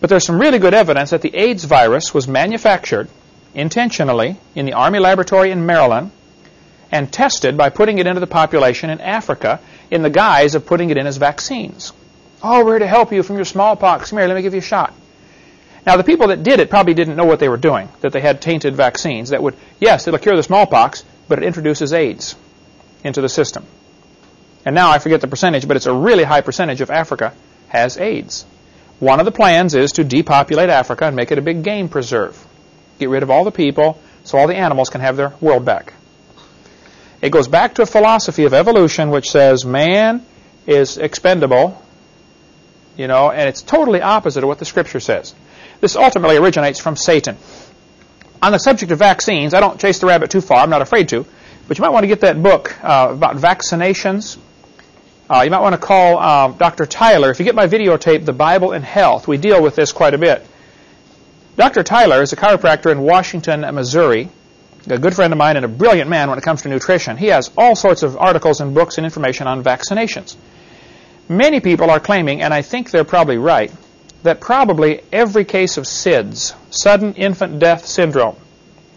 But there's some really good evidence that the AIDS virus was manufactured intentionally in the Army laboratory in Maryland and tested by putting it into the population in Africa in the guise of putting it in as vaccines. Oh, we're here to help you from your smallpox. Come here, let me give you a shot. Now, the people that did it probably didn't know what they were doing, that they had tainted vaccines that would, yes, it'll cure the smallpox, but it introduces AIDS into the system. And now I forget the percentage, but it's a really high percentage of Africa has AIDS. One of the plans is to depopulate Africa and make it a big game preserve. Get rid of all the people so all the animals can have their world back. It goes back to a philosophy of evolution which says man is expendable, you know, and it's totally opposite of what the scripture says. This ultimately originates from Satan. On the subject of vaccines, I don't chase the rabbit too far. I'm not afraid to. But you might want to get that book uh, about vaccinations. Uh, you might want to call uh, Dr. Tyler. If you get my videotape, The Bible and Health, we deal with this quite a bit. Dr. Tyler is a chiropractor in Washington, Missouri, a good friend of mine and a brilliant man when it comes to nutrition. He has all sorts of articles and books and information on vaccinations. Many people are claiming, and I think they're probably right, that probably every case of SIDS, sudden infant death syndrome,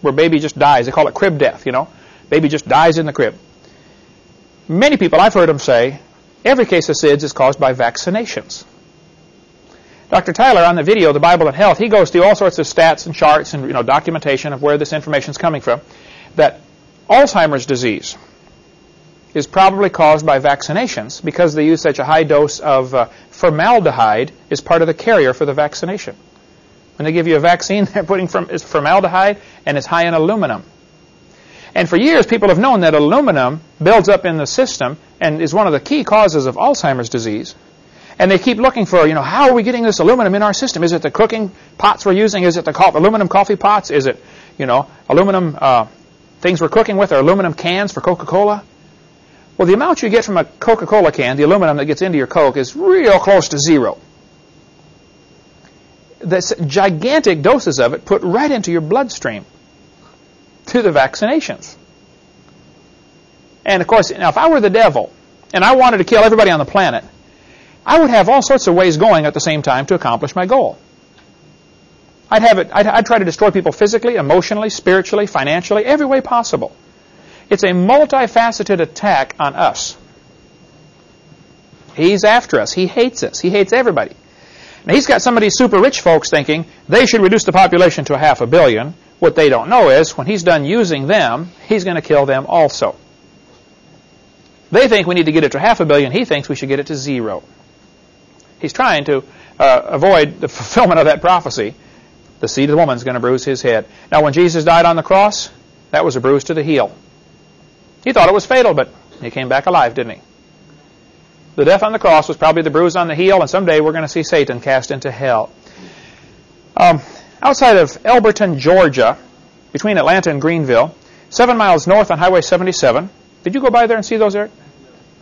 where baby just dies, they call it crib death, you know, baby just dies in the crib. Many people, I've heard them say, every case of SIDS is caused by vaccinations. Dr. Tyler, on the video, The Bible and Health, he goes through all sorts of stats and charts and you know, documentation of where this information is coming from, that Alzheimer's disease, is probably caused by vaccinations because they use such a high dose of uh, formaldehyde is part of the carrier for the vaccination. When they give you a vaccine, they're putting from, is formaldehyde and it's high in aluminum. And for years, people have known that aluminum builds up in the system and is one of the key causes of Alzheimer's disease. And they keep looking for, you know, how are we getting this aluminum in our system? Is it the cooking pots we're using? Is it the co- aluminum coffee pots? Is it, you know, aluminum uh, things we're cooking with or aluminum cans for Coca-Cola? Well, the amount you get from a Coca-Cola can, the aluminum that gets into your Coke, is real close to zero. That's gigantic doses of it put right into your bloodstream through the vaccinations. And of course, now if I were the devil and I wanted to kill everybody on the planet, I would have all sorts of ways going at the same time to accomplish my goal. I'd have it. I'd, I'd try to destroy people physically, emotionally, spiritually, financially, every way possible. It's a multifaceted attack on us. He's after us. He hates us. He hates everybody. Now, he's got some of these super rich folks thinking they should reduce the population to a half a billion. What they don't know is when he's done using them, he's going to kill them also. They think we need to get it to half a billion. He thinks we should get it to zero. He's trying to uh, avoid the fulfillment of that prophecy. The seed of the woman is going to bruise his head. Now, when Jesus died on the cross, that was a bruise to the heel. He thought it was fatal, but he came back alive, didn't he? The death on the cross was probably the bruise on the heel, and someday we're going to see Satan cast into hell. Um, outside of Elberton, Georgia, between Atlanta and Greenville, seven miles north on Highway 77. Did you go by there and see those, Eric?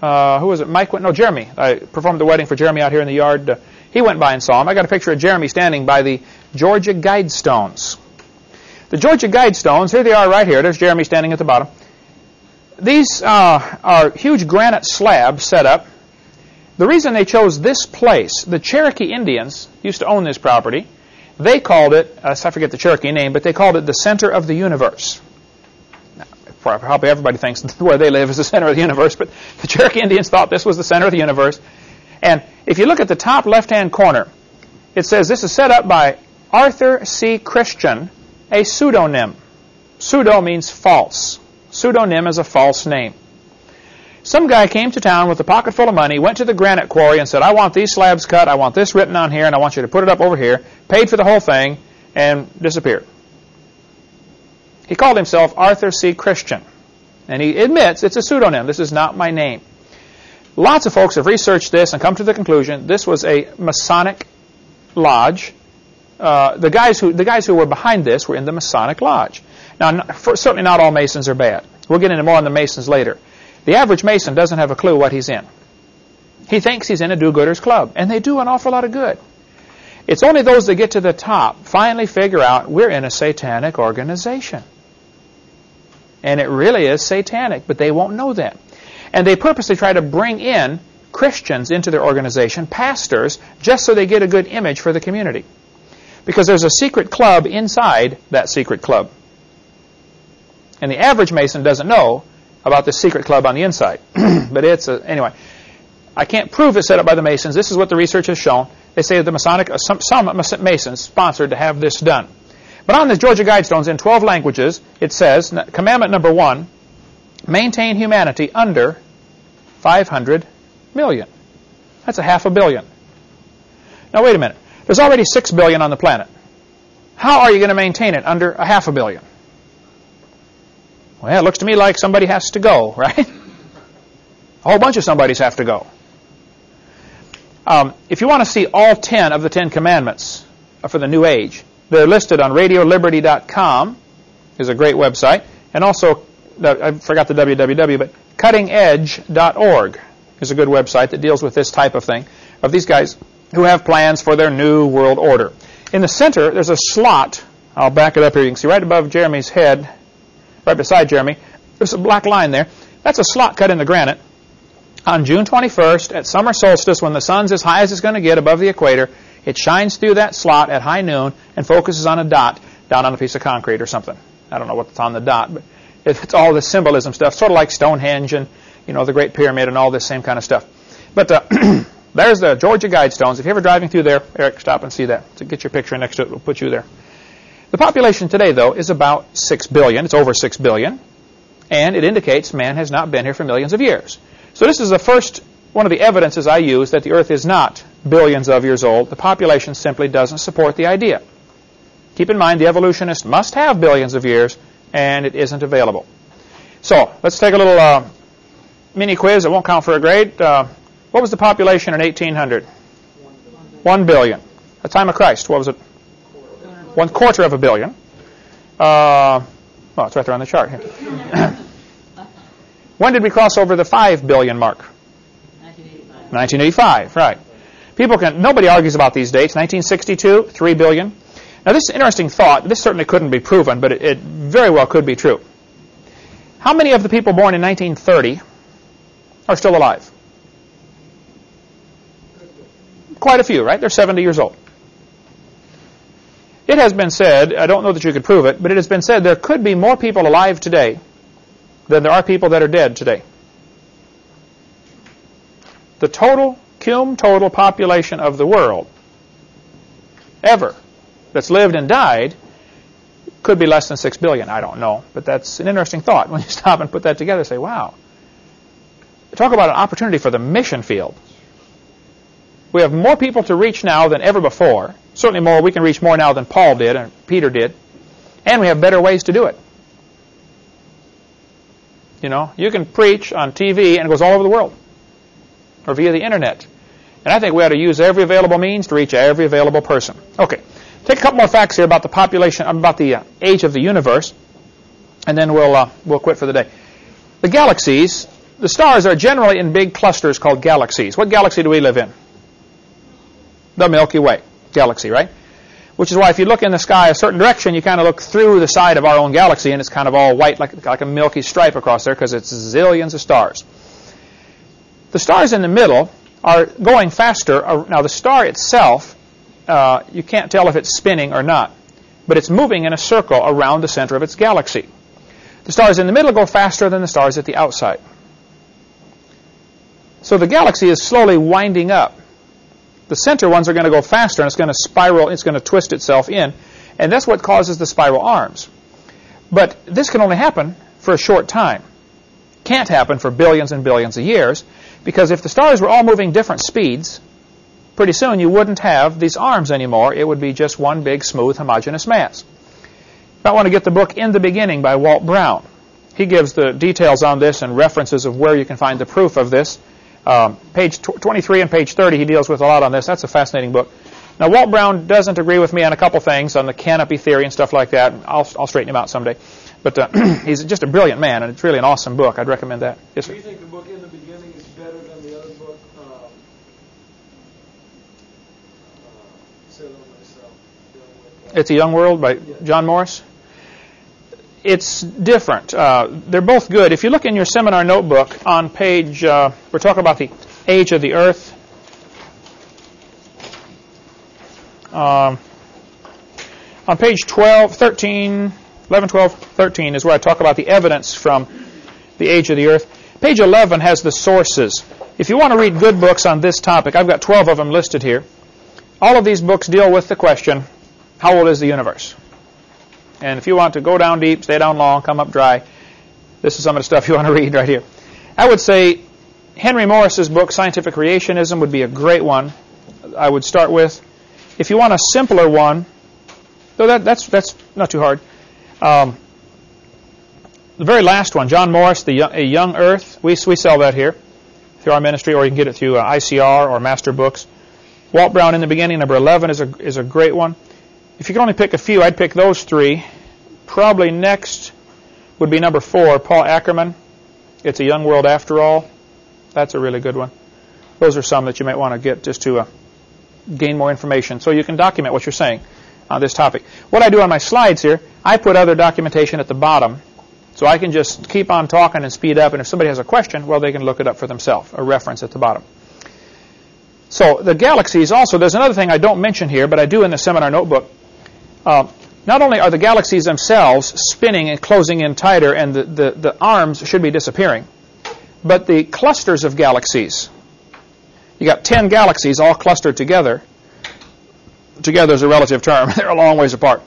Uh, who was it? Mike went. No, Jeremy. I performed the wedding for Jeremy out here in the yard. Uh, he went by and saw him. I got a picture of Jeremy standing by the Georgia Guidestones. The Georgia Guidestones. Here they are, right here. There's Jeremy standing at the bottom. These uh, are huge granite slabs set up. The reason they chose this place, the Cherokee Indians used to own this property. They called it, uh, I forget the Cherokee name, but they called it the center of the universe. Now, probably everybody thinks where they live is the center of the universe, but the Cherokee Indians thought this was the center of the universe. And if you look at the top left-hand corner, it says this is set up by Arthur C. Christian, a pseudonym. Pseudo means false. Pseudonym is a false name. Some guy came to town with a pocket full of money, went to the granite quarry and said, I want these slabs cut, I want this written on here, and I want you to put it up over here, paid for the whole thing, and disappeared. He called himself Arthur C. Christian. And he admits it's a pseudonym. This is not my name. Lots of folks have researched this and come to the conclusion this was a Masonic lodge. Uh, the guys who the guys who were behind this were in the Masonic lodge. Now, for, certainly not all Masons are bad. We'll get into more on the Masons later. The average Mason doesn't have a clue what he's in. He thinks he's in a do-gooders club, and they do an awful lot of good. It's only those that get to the top finally figure out we're in a satanic organization. And it really is satanic, but they won't know that. And they purposely try to bring in Christians into their organization, pastors, just so they get a good image for the community. Because there's a secret club inside that secret club. And the average Mason doesn't know about the secret club on the inside. but it's a, anyway. I can't prove it's set up by the Masons. This is what the research has shown. They say that the Masonic, uh, some, some Masons sponsored to have this done. But on the Georgia Guidestones in 12 languages, it says, commandment number one, maintain humanity under 500 million. That's a half a billion. Now wait a minute. There's already 6 billion on the planet. How are you going to maintain it under a half a billion? Well, it looks to me like somebody has to go, right? A whole bunch of somebodies have to go. Um, if you want to see all 10 of the 10 commandments for the new age, they're listed on radioliberty.com, is a great website, and also, I forgot the www, but cuttingedge.org is a good website that deals with this type of thing, of these guys who have plans for their new world order. In the center, there's a slot. I'll back it up here. You can see right above Jeremy's head, right beside Jeremy, there's a black line there. That's a slot cut in the granite. On June 21st, at summer solstice, when the sun's as high as it's going to get above the equator, it shines through that slot at high noon and focuses on a dot down on a piece of concrete or something. I don't know what's on the dot, but it's all the symbolism stuff, sort of like Stonehenge and you know the Great Pyramid and all this same kind of stuff. But uh, there's the Georgia Guidestones. If you're ever driving through there, Eric, stop and see that. So get your picture next to it. We'll put you there. The population today, though, is about 6 billion. It's over 6 billion. And it indicates man has not been here for millions of years. So this is the first one of the evidences I use that the Earth is not billions of years old. The population simply doesn't support the idea. Keep in mind the evolutionist must have billions of years, and it isn't available. So let's take a little uh, mini quiz. It won't count for a grade. Uh, what was the population in 1800? One billion. At the time of Christ, what was it? One quarter of a billion. Uh, well, it's right there on the chart here. when did we cross over the 5 billion mark? 1985. 1985, right. People can, nobody argues about these dates. 1962, 3 billion. Now this is an interesting thought. This certainly couldn't be proven, but it, it very well could be true. How many of the people born in 1930 are still alive? Quite a few, right? They're 70 years old. It has been said, I don't know that you could prove it, but it has been said there could be more people alive today than there are people that are dead today. The total cum total population of the world ever that's lived and died could be less than 6 billion. I don't know. But that's an interesting thought. When you stop and put that together, say, wow. Talk about an opportunity for the mission field. We have more people to reach now than ever before. Certainly more. We can reach more now than Paul did and Peter did. And we have better ways to do it. You know, you can preach on TV and it goes all over the world. Or via the internet. And I think we ought to use every available means to reach every available person. Okay. Take a couple more facts here about the population, about the uh, age of the universe, and then we'll uh, we'll quit for the day. The galaxies, the stars are generally in big clusters called galaxies. What galaxy do we live in? The Milky Way galaxy, right? Which is why if you look in the sky a certain direction, you kind of look through the side of our own galaxy, and it's kind of all white, like like a milky stripe across there, because it's zillions of stars. The stars in the middle are going faster. Now, the star itself, uh, you can't tell if it's spinning or not, but it's moving in a circle around the center of its galaxy. The stars in the middle go faster than the stars at the outside. So the galaxy is slowly winding up. The center ones are going to go faster, and it's going to spiral, it's going to twist itself in, and that's what causes the spiral arms. But this can only happen for a short time. Can't happen for billions and billions of years because if the stars were all moving different speeds, pretty soon you wouldn't have these arms anymore. It would be just one big, smooth, homogeneous mass. I want to get the book In the Beginning by Walt Brown. He gives the details on this and references of where you can find the proof of this. Um, page 23 and page 30, he deals with a lot on this. That's a fascinating book. Now, Walt Brown doesn't agree with me on a couple things, on the canopy theory and stuff like that. I'll, I'll straighten him out someday. But uh, he's just a brilliant man, and it's really an awesome book. I'd recommend that. Yes, sir. Do you think the book In the Beginning is better than the other book, um, uh, It's a Young World by John Morris? It's different. Uh, they're both good. If you look in your seminar notebook on page, uh, we're talking about the age of the earth. Um, on page 12, 13, 11, 12, 13 is where I talk about the evidence from the age of the earth. Page 11 has the sources. If you want to read good books on this topic, I've got 12 of them listed here. All of these books deal with the question, how old is the universe? And if you want to go down deep, stay down long, come up dry, this is some of the stuff you want to read right here. I would say Henry Morris's book, Scientific Creationism, would be a great one. I would start with. If you want a simpler one, though that, that's that's not too hard. Um, the very last one, John Morris, the a Young Earth. We we sell that here through our ministry, or you can get it through uh, ICR or Master Books. Walt Brown in the beginning, number 11 is a is a great one. If you could only pick a few, I'd pick those three. Probably next would be number four, Paul Ackerman. It's a young world after all. That's a really good one. Those are some that you might want to get just to uh, gain more information so you can document what you're saying on this topic. What I do on my slides here, I put other documentation at the bottom so I can just keep on talking and speed up. And if somebody has a question, well, they can look it up for themselves, a reference at the bottom. So the galaxies also, there's another thing I don't mention here, but I do in the seminar notebook. Uh, not only are the galaxies themselves spinning and closing in tighter and the, the, the arms should be disappearing, but the clusters of galaxies, you got 10 galaxies all clustered together. Together is a relative term. they're a long ways apart.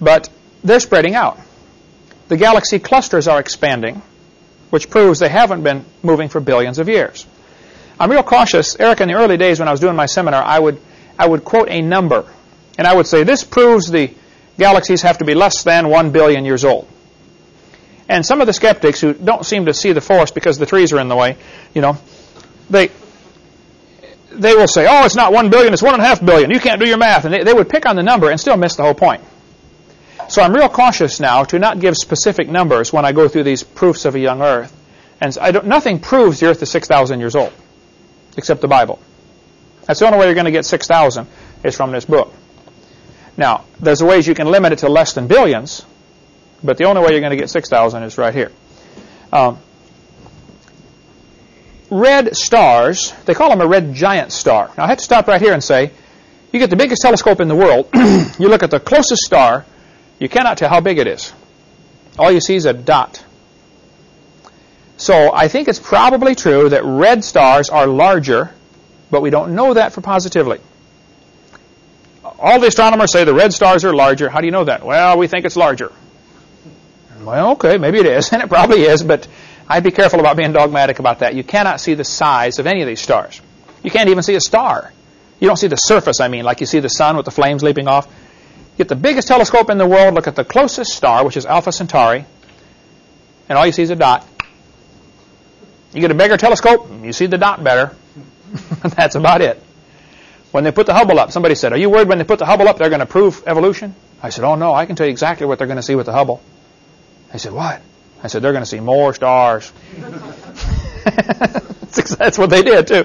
But they're spreading out. The galaxy clusters are expanding, which proves they haven't been moving for billions of years. I'm real cautious. Eric, in the early days when I was doing my seminar, I would, I would quote a number and I would say this proves the galaxies have to be less than 1 billion years old. And some of the skeptics who don't seem to see the forest because the trees are in the way, you know, they they will say, oh, it's not 1 billion, it's 1.5 billion. You can't do your math. And they, they would pick on the number and still miss the whole point. So I'm real cautious now to not give specific numbers when I go through these proofs of a young Earth. And nothing proves the Earth is 6,000 years old, except the Bible. That's the only way you're going to get 6,000 is from this book. Now, there's ways you can limit it to less than billions, but the only way you're going to get 6,000 is right here. Um, red stars, they call them a red giant star. Now, I have to stop right here and say, you get the biggest telescope in the world, you look at the closest star, you cannot tell how big it is. All you see is a dot. So I think it's probably true that red stars are larger, but we don't know that for positively all the astronomers say the red stars are larger. How do you know that? Well, we think it's larger. Well, okay, maybe it is, and it probably is, but I'd be careful about being dogmatic about that. You cannot see the size of any of these stars. You can't even see a star. You don't see the surface, I mean, like you see the sun with the flames leaping off. Get the biggest telescope in the world, look at the closest star, which is Alpha Centauri, and all you see is a dot. You get a bigger telescope, you see the dot better. That's about it. When they put the Hubble up, somebody said, Are you worried when they put the Hubble up they're going to prove evolution? I said, Oh, no, I can tell you exactly what they're going to see with the Hubble. They said, What? I said, They're going to see more stars. That's what they did, too.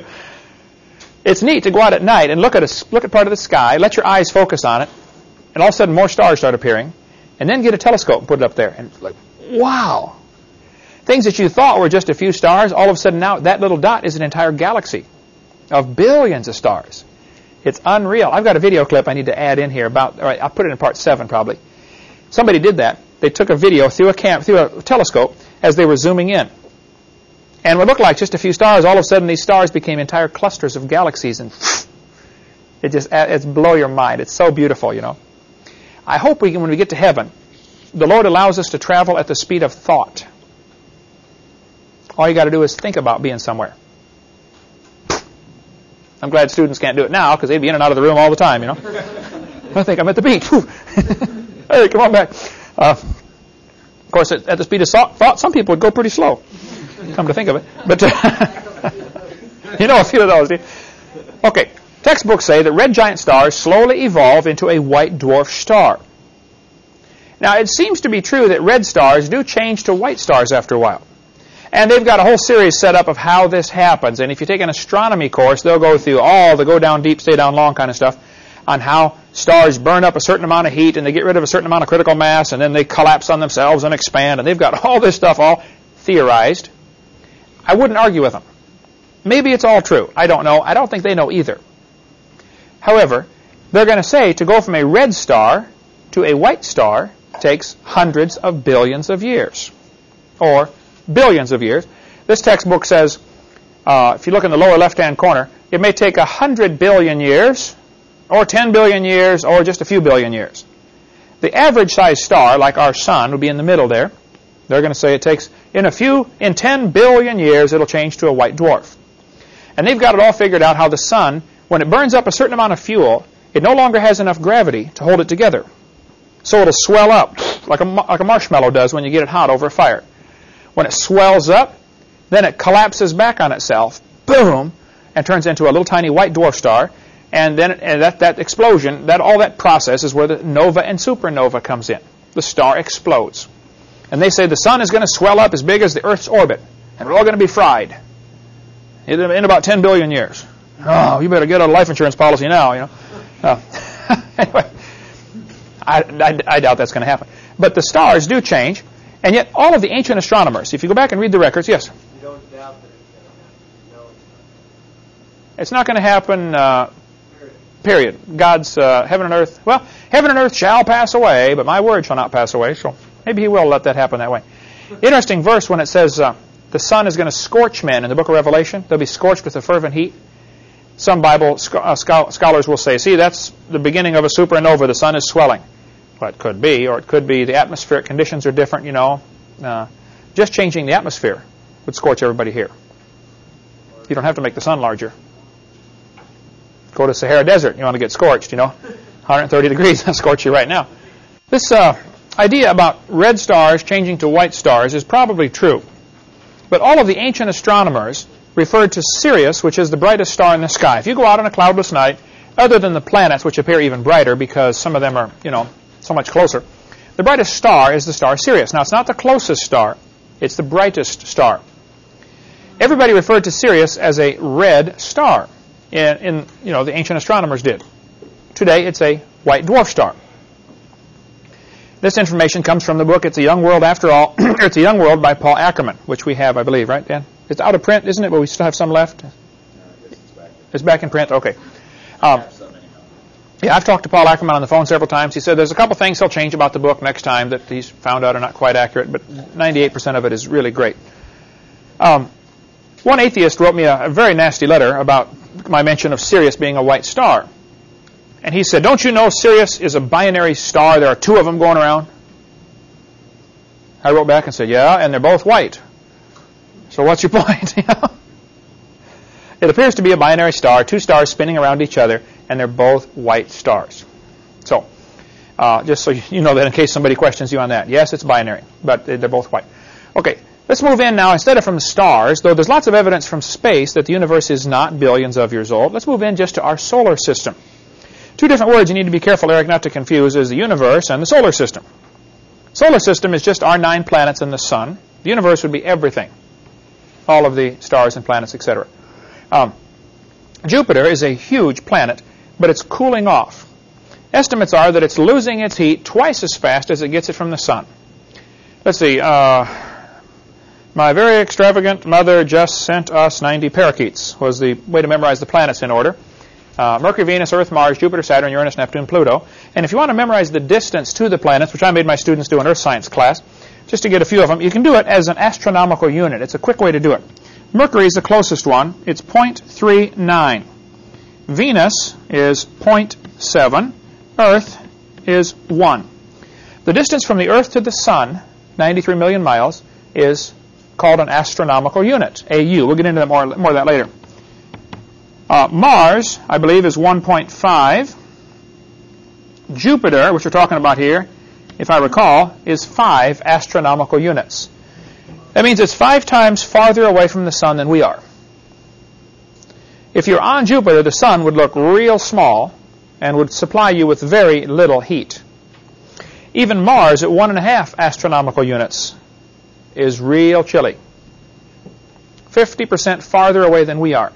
It's neat to go out at night and look at a look at part of the sky, let your eyes focus on it, and all of a sudden more stars start appearing, and then get a telescope and put it up there, and like, wow! Things that you thought were just a few stars, all of a sudden now that little dot is an entire galaxy of billions of stars. It's unreal. I've got a video clip I need to add in here about, all right, I'll put it in part seven probably. Somebody did that. They took a video through a cam, through a telescope as they were zooming in. And what looked like just a few stars, all of a sudden these stars became entire clusters of galaxies and it just, uh, it's blow your mind. It's so beautiful, you know. I hope we can, when we get to heaven, the Lord allows us to travel at the speed of thought. All you got to do is think about being somewhere. I'm glad students can't do it now because they'd be in and out of the room all the time, you know. I think I'm at the beach. hey, come on back. Uh, of course, at, at, the speed of thought, some people would go pretty slow. Come to think of it, but you know a few of those. Do Okay, textbooks say that red giant stars slowly evolve into a white dwarf star. Now, it seems to be true that red stars do change to white stars after a while. And they've got a whole series set up of how this happens. And if you take an astronomy course, they'll go through all the go down deep, stay down long kind of stuff on how stars burn up a certain amount of heat and they get rid of a certain amount of critical mass and then they collapse on themselves and expand. And they've got all this stuff all theorized. I wouldn't argue with them. Maybe it's all true. I don't know. I don't think they know either. However, they're going to say to go from a red star to a white star takes hundreds of billions of years. Or billions of years. This textbook says, uh, if you look in the lower left-hand corner, it may take 100 billion years, or 10 billion years, or just a few billion years. The average size star, like our sun, would be in the middle there. They're going to say it takes, in a few, in 10 billion years, it'll change to a white dwarf. And they've got it all figured out how the sun, when it burns up a certain amount of fuel, it no longer has enough gravity to hold it together. So it'll swell up like a, like a marshmallow does when you get it hot over a fire. When it swells up, then it collapses back on itself, boom, and turns into a little tiny white dwarf star. And then and that, that explosion, that all that process is where the nova and supernova comes in. The star explodes. And they say the sun is going to swell up as big as the Earth's orbit, and we're all going to be fried in, about 10 billion years. Oh, you better get a life insurance policy now, you know. Uh, anyway, I, I, I doubt that's going to happen. But the stars do change. And yet, all of the ancient astronomers, if you go back and read the records, yes? You don't doubt that it's going to happen. No, it's not. Going to happen, uh, period. God's uh, heaven and earth, well, heaven and earth shall pass away, but my word shall not pass away. So maybe he will let that happen that way. Interesting verse when it says uh, the sun is going to scorch men in the book of Revelation. They'll be scorched with a fervent heat. Some Bible uh, scholars will say, see, that's the beginning of a supernova. The sun is swelling. Well, it could be, or it could be the atmospheric conditions are different, you know. Uh, just changing the atmosphere would scorch everybody here. You don't have to make the sun larger. Go to Sahara Desert, you want to get scorched, you know. 130 degrees, that'll scorch you right now. This uh, idea about red stars changing to white stars is probably true. But all of the ancient astronomers referred to Sirius, which is the brightest star in the sky. If you go out on a cloudless night, other than the planets, which appear even brighter because some of them are, you know, so much closer. The brightest star is the star Sirius. Now, it's not the closest star. It's the brightest star. Everybody referred to Sirius as a red star. In, in you know, the ancient astronomers did. Today, it's a white dwarf star. This information comes from the book It's a Young World After All. it's a Young World by Paul Ackerman, which we have, I believe, right, Dan? It's out of print, isn't it? But we still have some left. It's back in print. Okay. Um, yeah, I've talked to Paul Ackerman on the phone several times. He said there's a couple things he'll change about the book next time that he's found out are not quite accurate, but 98% of it is really great. Um, one atheist wrote me a, a, very nasty letter about my mention of Sirius being a white star. And he said, Don't you know Sirius is a binary star? There are two of them going around. I wrote back and said, Yeah, and they're both white. So what's your point? it appears to be a binary star, two stars spinning around each other and they're both white stars. So, uh, just so you know that in case somebody questions you on that. Yes, it's binary, but they're both white. Okay, let's move in now. Instead of from stars, though there's lots of evidence from space that the universe is not billions of years old, let's move in just to our solar system. Two different words you need to be careful, Eric, not to confuse is the universe and the solar system. Solar system is just our nine planets and the sun. The universe would be everything, all of the stars and planets, etc. Um, Jupiter is a huge planet but it's cooling off. Estimates are that it's losing its heat twice as fast as it gets it from the sun. Let's see. Uh, my very extravagant mother just sent us 90 parakeets, was the way to memorize the planets in order. Uh, Mercury, Venus, Earth, Mars, Jupiter, Saturn, Uranus, Neptune, Pluto. And if you want to memorize the distance to the planets, which I made my students do in Earth Science class, just to get a few of them, you can do it as an astronomical unit. It's a quick way to do it. Mercury is the closest one. It's 0.39. Venus is 0.7. Earth is 1. The distance from the Earth to the Sun, 93 million miles, is called an astronomical unit, AU. We'll get into that more, more of that later. Uh, Mars, I believe, is 1.5. Jupiter, which we're talking about here, if I recall, is 5 astronomical units. That means it's five times farther away from the sun than we are. If you're on Jupiter, the sun would look real small and would supply you with very little heat. Even Mars, at one and a half astronomical units, is real chilly. 50% farther away than we are.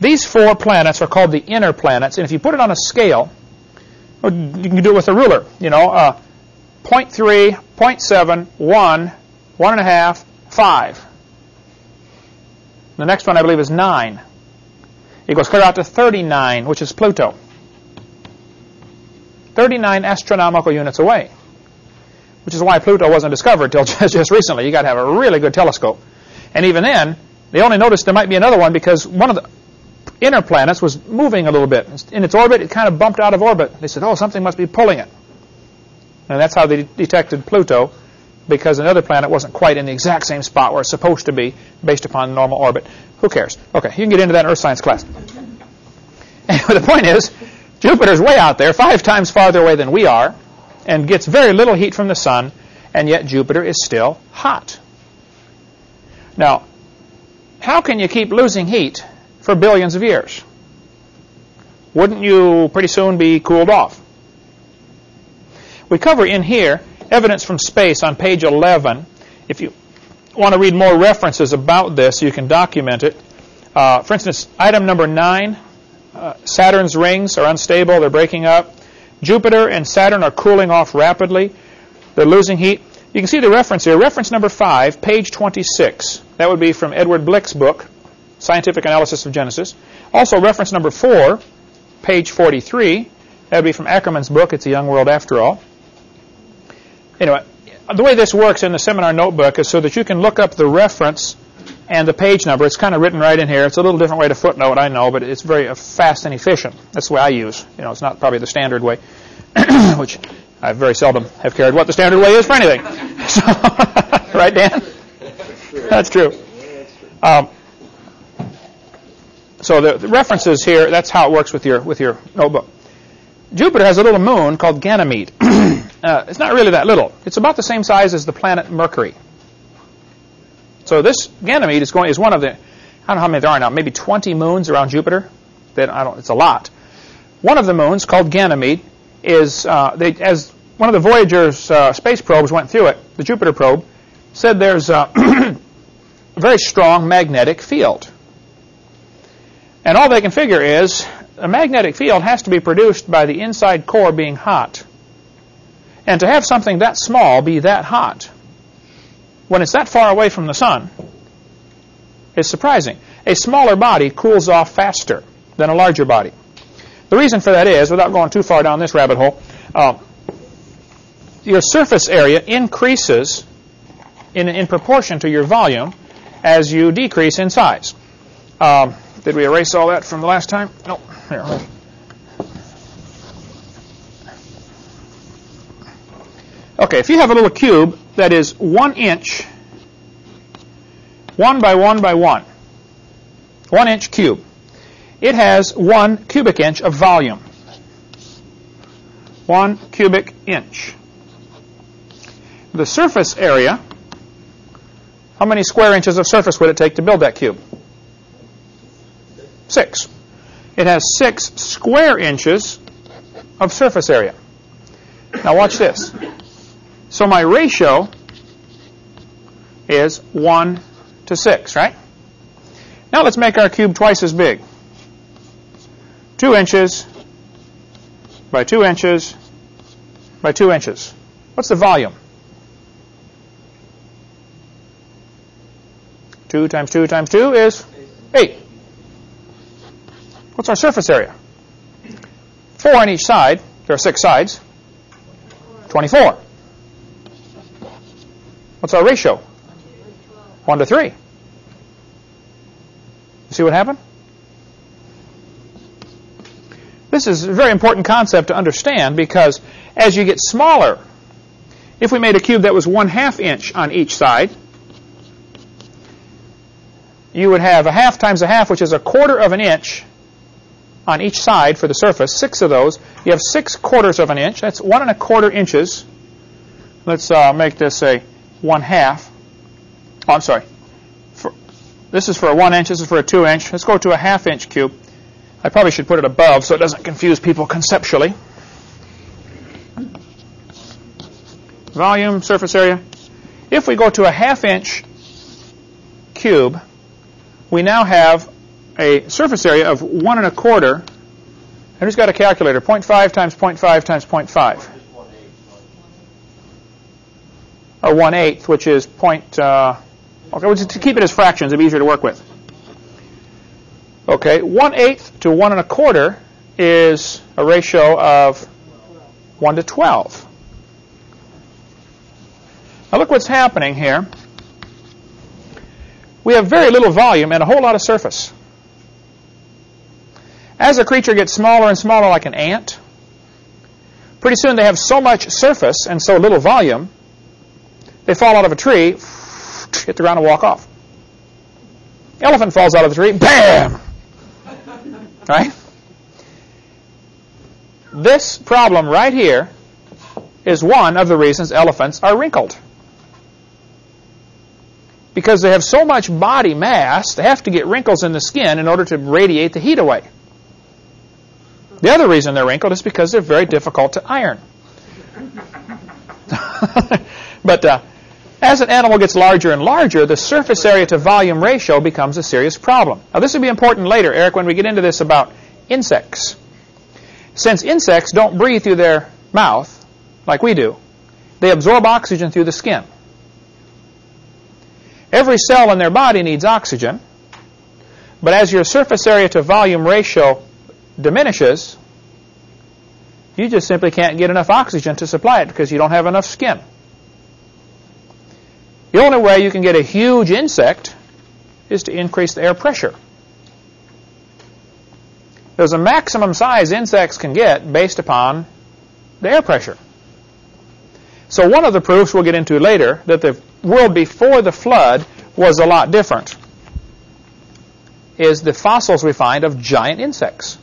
These four planets are called the inner planets, and if you put it on a scale, you can do it with a ruler, you know, uh, 0.3, 0.7, 1, 1.5, 5. The next one, I believe, is 9. It goes clear out to 39, which is Pluto. 39 astronomical units away, which is why Pluto wasn't discovered until just, recently. you got to have a really good telescope. And even then, they only noticed there might be another one because one of the inner planets was moving a little bit. In its orbit, it kind of bumped out of orbit. They said, oh, something must be pulling it. And that's how they detected Pluto, because another planet wasn't quite in the exact same spot where it's supposed to be based upon normal orbit. Who cares? Okay, you can get into that in Earth science class. Anyway, the point is, Jupiter's way out there, five times farther away than we are, and gets very little heat from the sun, and yet Jupiter is still hot. Now, how can you keep losing heat for billions of years? Wouldn't you pretty soon be cooled off? We cover in here evidence from space on page 11. If you want to read more references about this, you can document it. Uh, for instance, item number 9 uh, Saturn's rings are unstable, they're breaking up. Jupiter and Saturn are cooling off rapidly, they're losing heat. You can see the reference here. Reference number 5, page 26. That would be from Edward Blick's book, Scientific Analysis of Genesis. Also, reference number 4, page 43. That would be from Ackerman's book, It's a Young World After All. Anyway, the way this works in the seminar notebook is so that you can look up the reference and the page number. It's kind of written right in here. It's a little different way to footnote, I know, but it's very fast and efficient. That's the way I use. You know, it's not probably the standard way, which I very seldom have cared what the standard way is for anything. So, right, Dan? That's true. Um, so the, the, references here, that's how it works with your with your notebook. Jupiter has a little moon called Ganymede. uh, it's not really that little. It's about the same size as the planet Mercury. So this Ganymede is going is one of the I don't know how many there are now, maybe 20 moons around Jupiter. That I don't. It's a lot. One of the moons called Ganymede is uh, they, as one of the Voyager's uh, space probes went through it, the Jupiter probe said there's a very strong magnetic field. And all they can figure is a magnetic field has to be produced by the inside core being hot. And to have something that small be that hot when it's that far away from the sun is surprising. A smaller body cools off faster than a larger body. The reason for that is, without going too far down this rabbit hole, uh, your surface area increases in, in proportion to your volume as you decrease in size. Um, did we erase all that from the last time? No. Here. Okay, if you have a little cube that is one inch, one by one by one, one inch cube, it has one cubic inch of volume. One cubic inch. The surface area, how many square inches of surface would it take to build that cube? Six. It has six square inches of surface area. Now watch this. So my ratio is 1 to 6, right? Now let's make our cube twice as big. 2 inches by 2 inches by 2 inches. What's the volume? 2 times 2 times 2 is 8. What's our surface area? 4 on each side. There are 6 sides. 24. What's our ratio? 1 to 3. You see what happened? This is a very important concept to understand because as you get smaller, if we made a cube that was one half inch on each side, you would have a half times a half, which is a quarter of an inch on each side for the surface, six of those. You have six quarters of an inch. That's one and a quarter inches. Let's uh, make this a one half. Oh, I'm sorry. For, this is for a one inch. This is for a two inch. Let's go to a half inch cube. I probably should put it above so it doesn't confuse people conceptually. Volume, surface area. If we go to a half inch cube, we now have a surface area of one and a quarter. And who's got a calculator? 0.5 times 0.5 times 0.5. Or 1 eighth, which is point, uh, okay, well, to keep it as fractions, it'd be easier to work with. Okay, 1 eighth to 1 and a quarter is a ratio of 1 to 12. Now look what's happening here. We have very little volume and a whole lot of surface. As a creature gets smaller and smaller like an ant, pretty soon they have so much surface and so little volume, they fall out of a tree, hit the ground and walk off. Elephant falls out of the tree, bam! Right? This problem right here is one of the reasons elephants are wrinkled. Because they have so much body mass, they have to get wrinkles in the skin in order to radiate the heat away. The other reason they're wrinkled is because they're very difficult to iron. but uh, as an animal gets larger and larger, the surface area to volume ratio becomes a serious problem. Now, this will be important later, Eric, when we get into this about insects. Since insects don't breathe through their mouth like we do, they absorb oxygen through the skin. Every cell in their body needs oxygen, but as your surface area to volume ratio diminishes, you just simply can't get enough oxygen to supply it because you don't have enough skin. The only way you can get a huge insect is to increase the air pressure. There's a maximum size insects can get based upon the air pressure. So one of the proofs we'll get into later that the world before the flood was a lot different is the fossils we find of giant insects.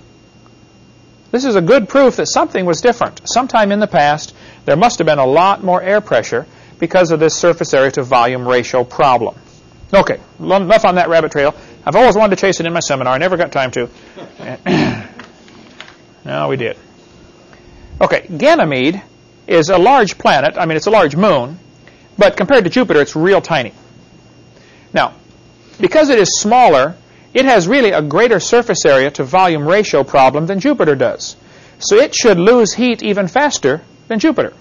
This is a good proof that something was different. Sometime in the past, there must have been a lot more air pressure because of this surface area to volume ratio problem. Okay, enough on that rabbit trail. I've always wanted to chase it in my seminar. I never got time to. no, we did. Okay, Ganymede is a large planet. I mean, it's a large moon, but compared to Jupiter, it's real tiny. Now, because it is smaller, it has really a greater surface area to volume ratio problem than Jupiter does. So it should lose heat even faster than Jupiter.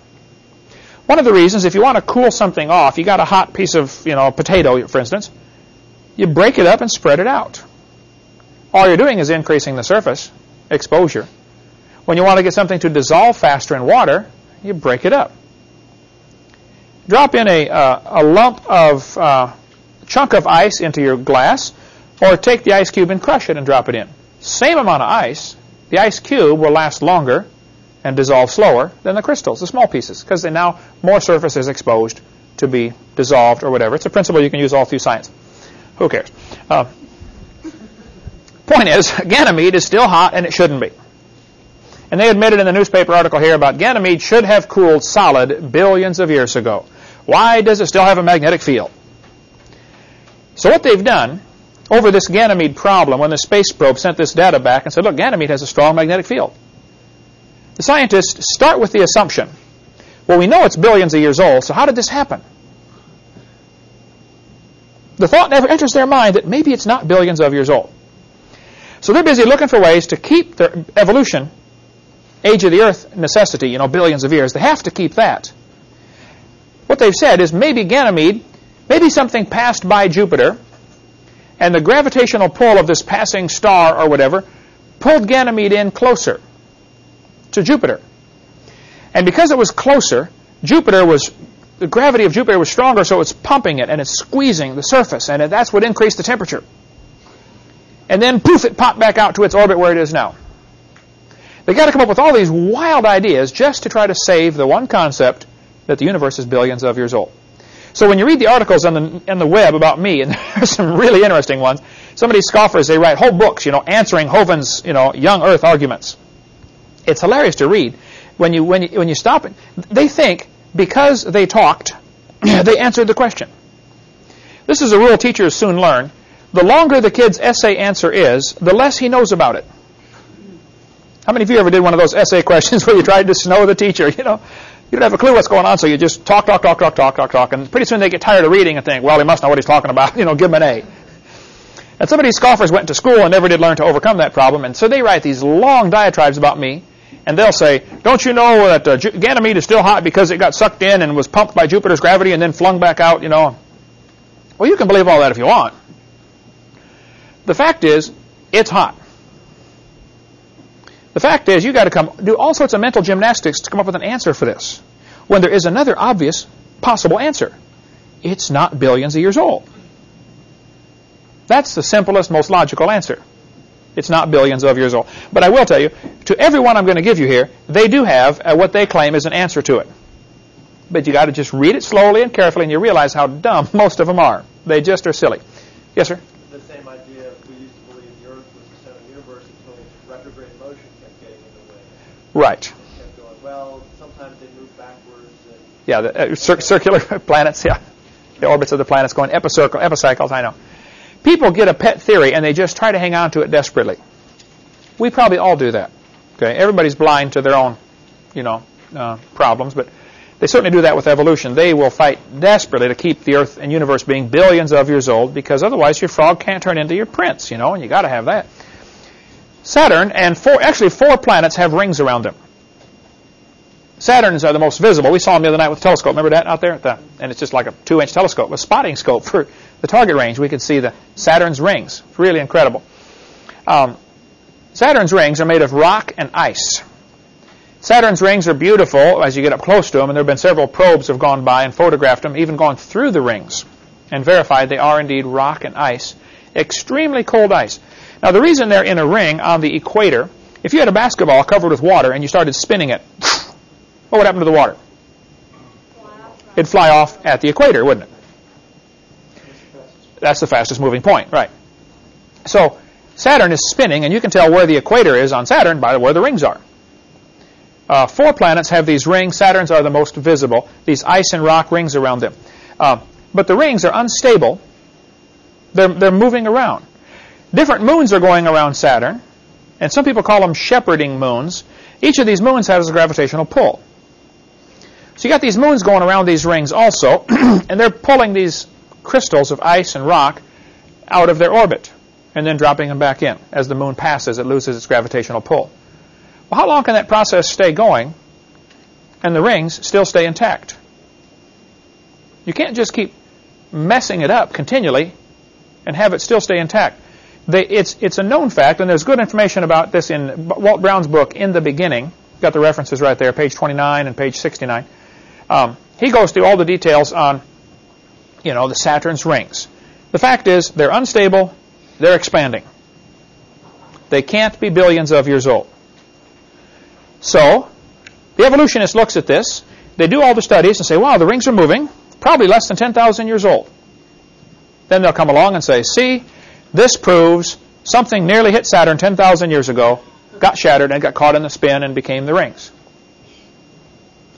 One of the reasons, if you want to cool something off, you got a hot piece of, you know, potato, for instance, you break it up and spread it out. All you're doing is increasing the surface exposure. When you want to get something to dissolve faster in water, you break it up. Drop in a, uh, a lump of uh, chunk of ice into your glass, or take the ice cube and crush it and drop it in. Same amount of ice, the ice cube will last longer and dissolve slower than the crystals, the small pieces, because now more surface is exposed to be dissolved or whatever. It's a principle you can use all through science. Who cares? Uh, point is, Ganymede is still hot and it shouldn't be. And they admitted in the newspaper article here about Ganymede should have cooled solid billions of years ago. Why does it still have a magnetic field? So what they've done over this Ganymede problem, when the space probe sent this data back and said, look, Ganymede has a strong magnetic field. The scientists start with the assumption, well, we know it's billions of years old, so how did this happen? The thought never enters their mind that maybe it's not billions of years old. So they're busy looking for ways to keep their evolution, age of the earth necessity, you know, billions of years. They have to keep that. What they've said is maybe Ganymede, maybe something passed by Jupiter, and the gravitational pull of this passing star or whatever pulled Ganymede in closer to Jupiter. And because it was closer, Jupiter was the gravity of Jupiter was stronger, so it's pumping it and it's squeezing the surface, and that's what increased the temperature. And then poof, it popped back out to its orbit where it is now. They got to come up with all these wild ideas just to try to save the one concept that the universe is billions of years old. So when you read the articles on the, on the web about me, and there's some really interesting ones, some of these scoffers, they write whole books, you know, answering Hovind's, you know, young earth arguments. It's hilarious to read. When you, when you, when you stop it, they think because they talked, they answered the question. This is a rule teachers soon learn. The longer the kid's essay answer is, the less he knows about it. How many of you ever did one of those essay questions where you tried to snow the teacher? You know, you don't have a clue what's going on, so you just talk, talk, talk, talk, talk, talk, talk, and pretty soon they get tired of reading and think, well, he must know what he's talking about. You know, give him an A. And some of these scoffers went to school and never did learn to overcome that problem, and so they write these long diatribes about me, and they'll say, don't you know that uh, Ganymede is still hot because it got sucked in and was pumped by Jupiter's gravity and then flung back out, you know? Well, you can believe all that if you want. The fact is, it's hot. The fact is, you got to come do all sorts of mental gymnastics to come up with an answer for this. When there is another obvious possible answer. It's not billions of years old. That's the simplest, most logical answer. It's not billions of years old. But I will tell you, to everyone I'm going to give you here, they do have uh, what they claim is an answer to it. But you got to just read it slowly and carefully, and you realize how dumb most of them are. They just are silly. Yes, sir. The same idea. We used to believe the Earth was the center of the universe until retrograde motion kept getting in the way. Right. Going. Well, sometimes they move backwards. And Yeah, the uh, cir- circular planets. Yeah, the orbits of the planets going epicircle, epicycles. I know. People get a pet theory and they just try to hang on to it desperately. We probably all do that. Okay, everybody's blind to their own, you know, uh, problems, but they certainly do that with evolution. They will fight desperately to keep the Earth and universe being billions of years old because otherwise your frog can't turn into your prince, you know, and you got to have that. Saturn and four, actually four planets have rings around them. Saturns are the most visible. We saw them the other night with a telescope. Remember that out there? The, and it's just like a two-inch telescope, a spotting scope for the target range. We could see the Saturn's rings. It's really incredible. Um, Saturn's rings are made of rock and ice. Saturn's rings are beautiful as you get up close to them, and there have been several probes have gone by and photographed them, even gone through the rings, and verified they are indeed rock and ice. Extremely cold ice. Now, the reason they're in a ring on the equator, if you had a basketball covered with water and you started spinning it, what would happen to the water? It'd fly off at the equator, wouldn't it? That's the fastest moving point, right. So Saturn is spinning, and you can tell where the equator is on Saturn by where the rings are. Uh, four planets have these rings. Saturn's are the most visible, these ice and rock rings around them. Uh, but the rings are unstable. They're, they're moving around. Different moons are going around Saturn, and some people call them shepherding moons. Each of these moons has a gravitational pull. So you got these moons going around these rings also, and they're pulling these crystals of ice and rock out of their orbit and then dropping them back in. As the moon passes, it loses its gravitational pull. Well, how long can that process stay going and the rings still stay intact? You can't just keep messing it up continually and have it still stay intact. They, it's, it's a known fact, and there's good information about this in Walt Brown's book, In the Beginning. Got the references right there, page 29 and page 69. Um, he goes through all the details on, you know, the Saturn's rings. The fact is, they're unstable, they're expanding. They can't be billions of years old. So, the evolutionist looks at this, they do all the studies and say, wow, the rings are moving, probably less than 10,000 years old. Then they'll come along and say, see, this proves something nearly hit Saturn 10,000 years ago, got shattered, and got caught in the spin and became the rings.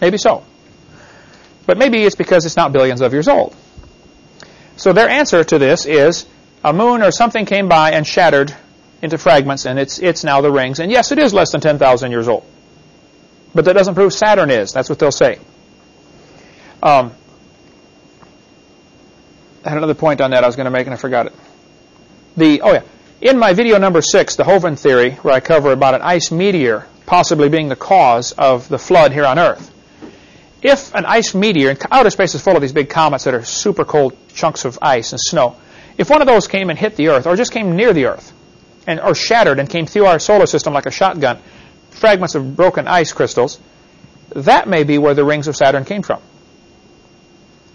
Maybe so. But maybe it's because it's not billions of years old. So their answer to this is a moon or something came by and shattered into fragments, and it's, it's now the rings. And yes, it is less than 10,000 years old. But that doesn't prove Saturn is. That's what they'll say. Um, I had another point on that I was going to make, and I forgot it. The oh yeah, in my video number six, the Hovind theory, where I cover about an ice meteor possibly being the cause of the flood here on Earth. If an ice meteor, and outer space is full of these big comets that are super cold chunks of ice and snow, if one of those came and hit the Earth, or just came near the Earth, and or shattered and came through our solar system like a shotgun, fragments of broken ice crystals, that may be where the rings of Saturn came from.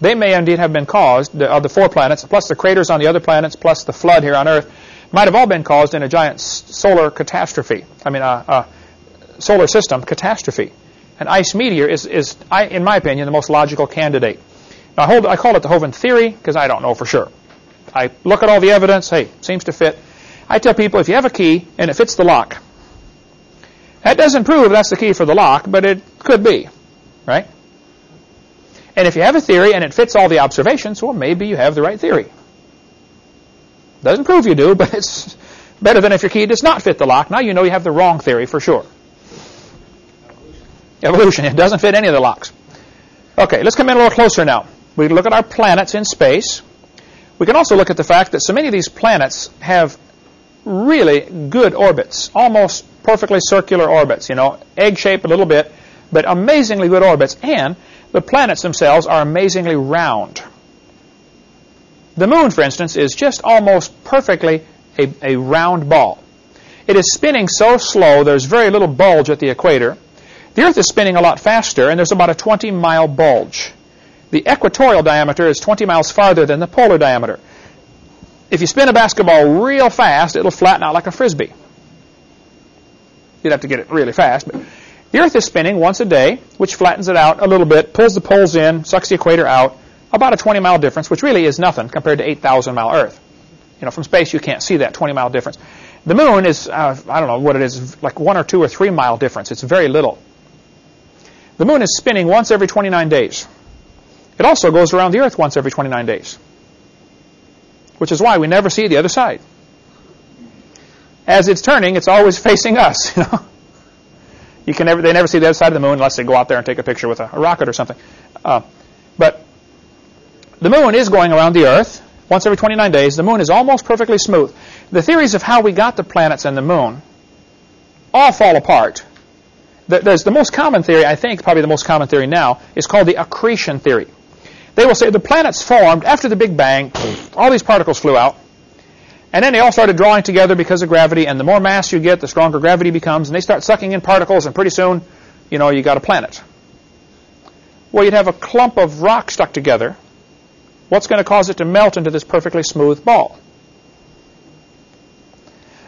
They may indeed have been caused, the, of the four planets, plus the craters on the other planets, plus the flood here on Earth, might have all been caused in a giant solar catastrophe. I mean, a, a solar system catastrophe. An ice meteor is, is I, in my opinion, the most logical candidate. I, hold, I call it the Hovind theory because I don't know for sure. I look at all the evidence. Hey, seems to fit. I tell people if you have a key and it fits the lock, that doesn't prove that's the key for the lock, but it could be, right? And if you have a theory and it fits all the observations, well, maybe you have the right theory. Doesn't prove you do, but it's better than if your key does not fit the lock. Now you know you have the wrong theory for sure. Evolution. It doesn't fit any of the locks. Okay, let's come in a little closer now. We look at our planets in space. We can also look at the fact that so many of these planets have really good orbits, almost perfectly circular orbits, you know, egg-shaped a little bit, but amazingly good orbits. And the planets themselves are amazingly round. The moon, for instance, is just almost perfectly a, a round ball. It is spinning so slow, there's very little bulge at the equator. The Earth is spinning a lot faster, and there's about a 20-mile bulge. The equatorial diameter is 20 miles farther than the polar diameter. If you spin a basketball real fast, it'll flatten out like a frisbee. You'd have to get it really fast. But the Earth is spinning once a day, which flattens it out a little bit, pulls the poles in, sucks the equator out, about a 20-mile difference, which really is nothing compared to 8,000-mile Earth. You know, from space you can't see that 20-mile difference. The moon is, uh, I don't know what it is, like one or two or three mile difference. It's very little. The moon is spinning once every 29 days. It also goes around the Earth once every 29 days, which is why we never see the other side. As it's turning, it's always facing us. You know, you can never, they never see the other side of the moon unless they go out there and take a picture with a, a rocket or something. Uh, but the moon is going around the Earth once every 29 days. The moon is almost perfectly smooth. The theories of how we got the planets and the moon all fall apart there's the most common theory, I think, probably the most common theory now, is called the accretion theory. They will say the planets formed after the Big Bang, all these particles flew out, and then they all started drawing together because of gravity, and the more mass you get, the stronger gravity becomes, and they start sucking in particles, and pretty soon, you know, you got a planet. Well, you'd have a clump of rock stuck together. What's going to cause it to melt into this perfectly smooth ball?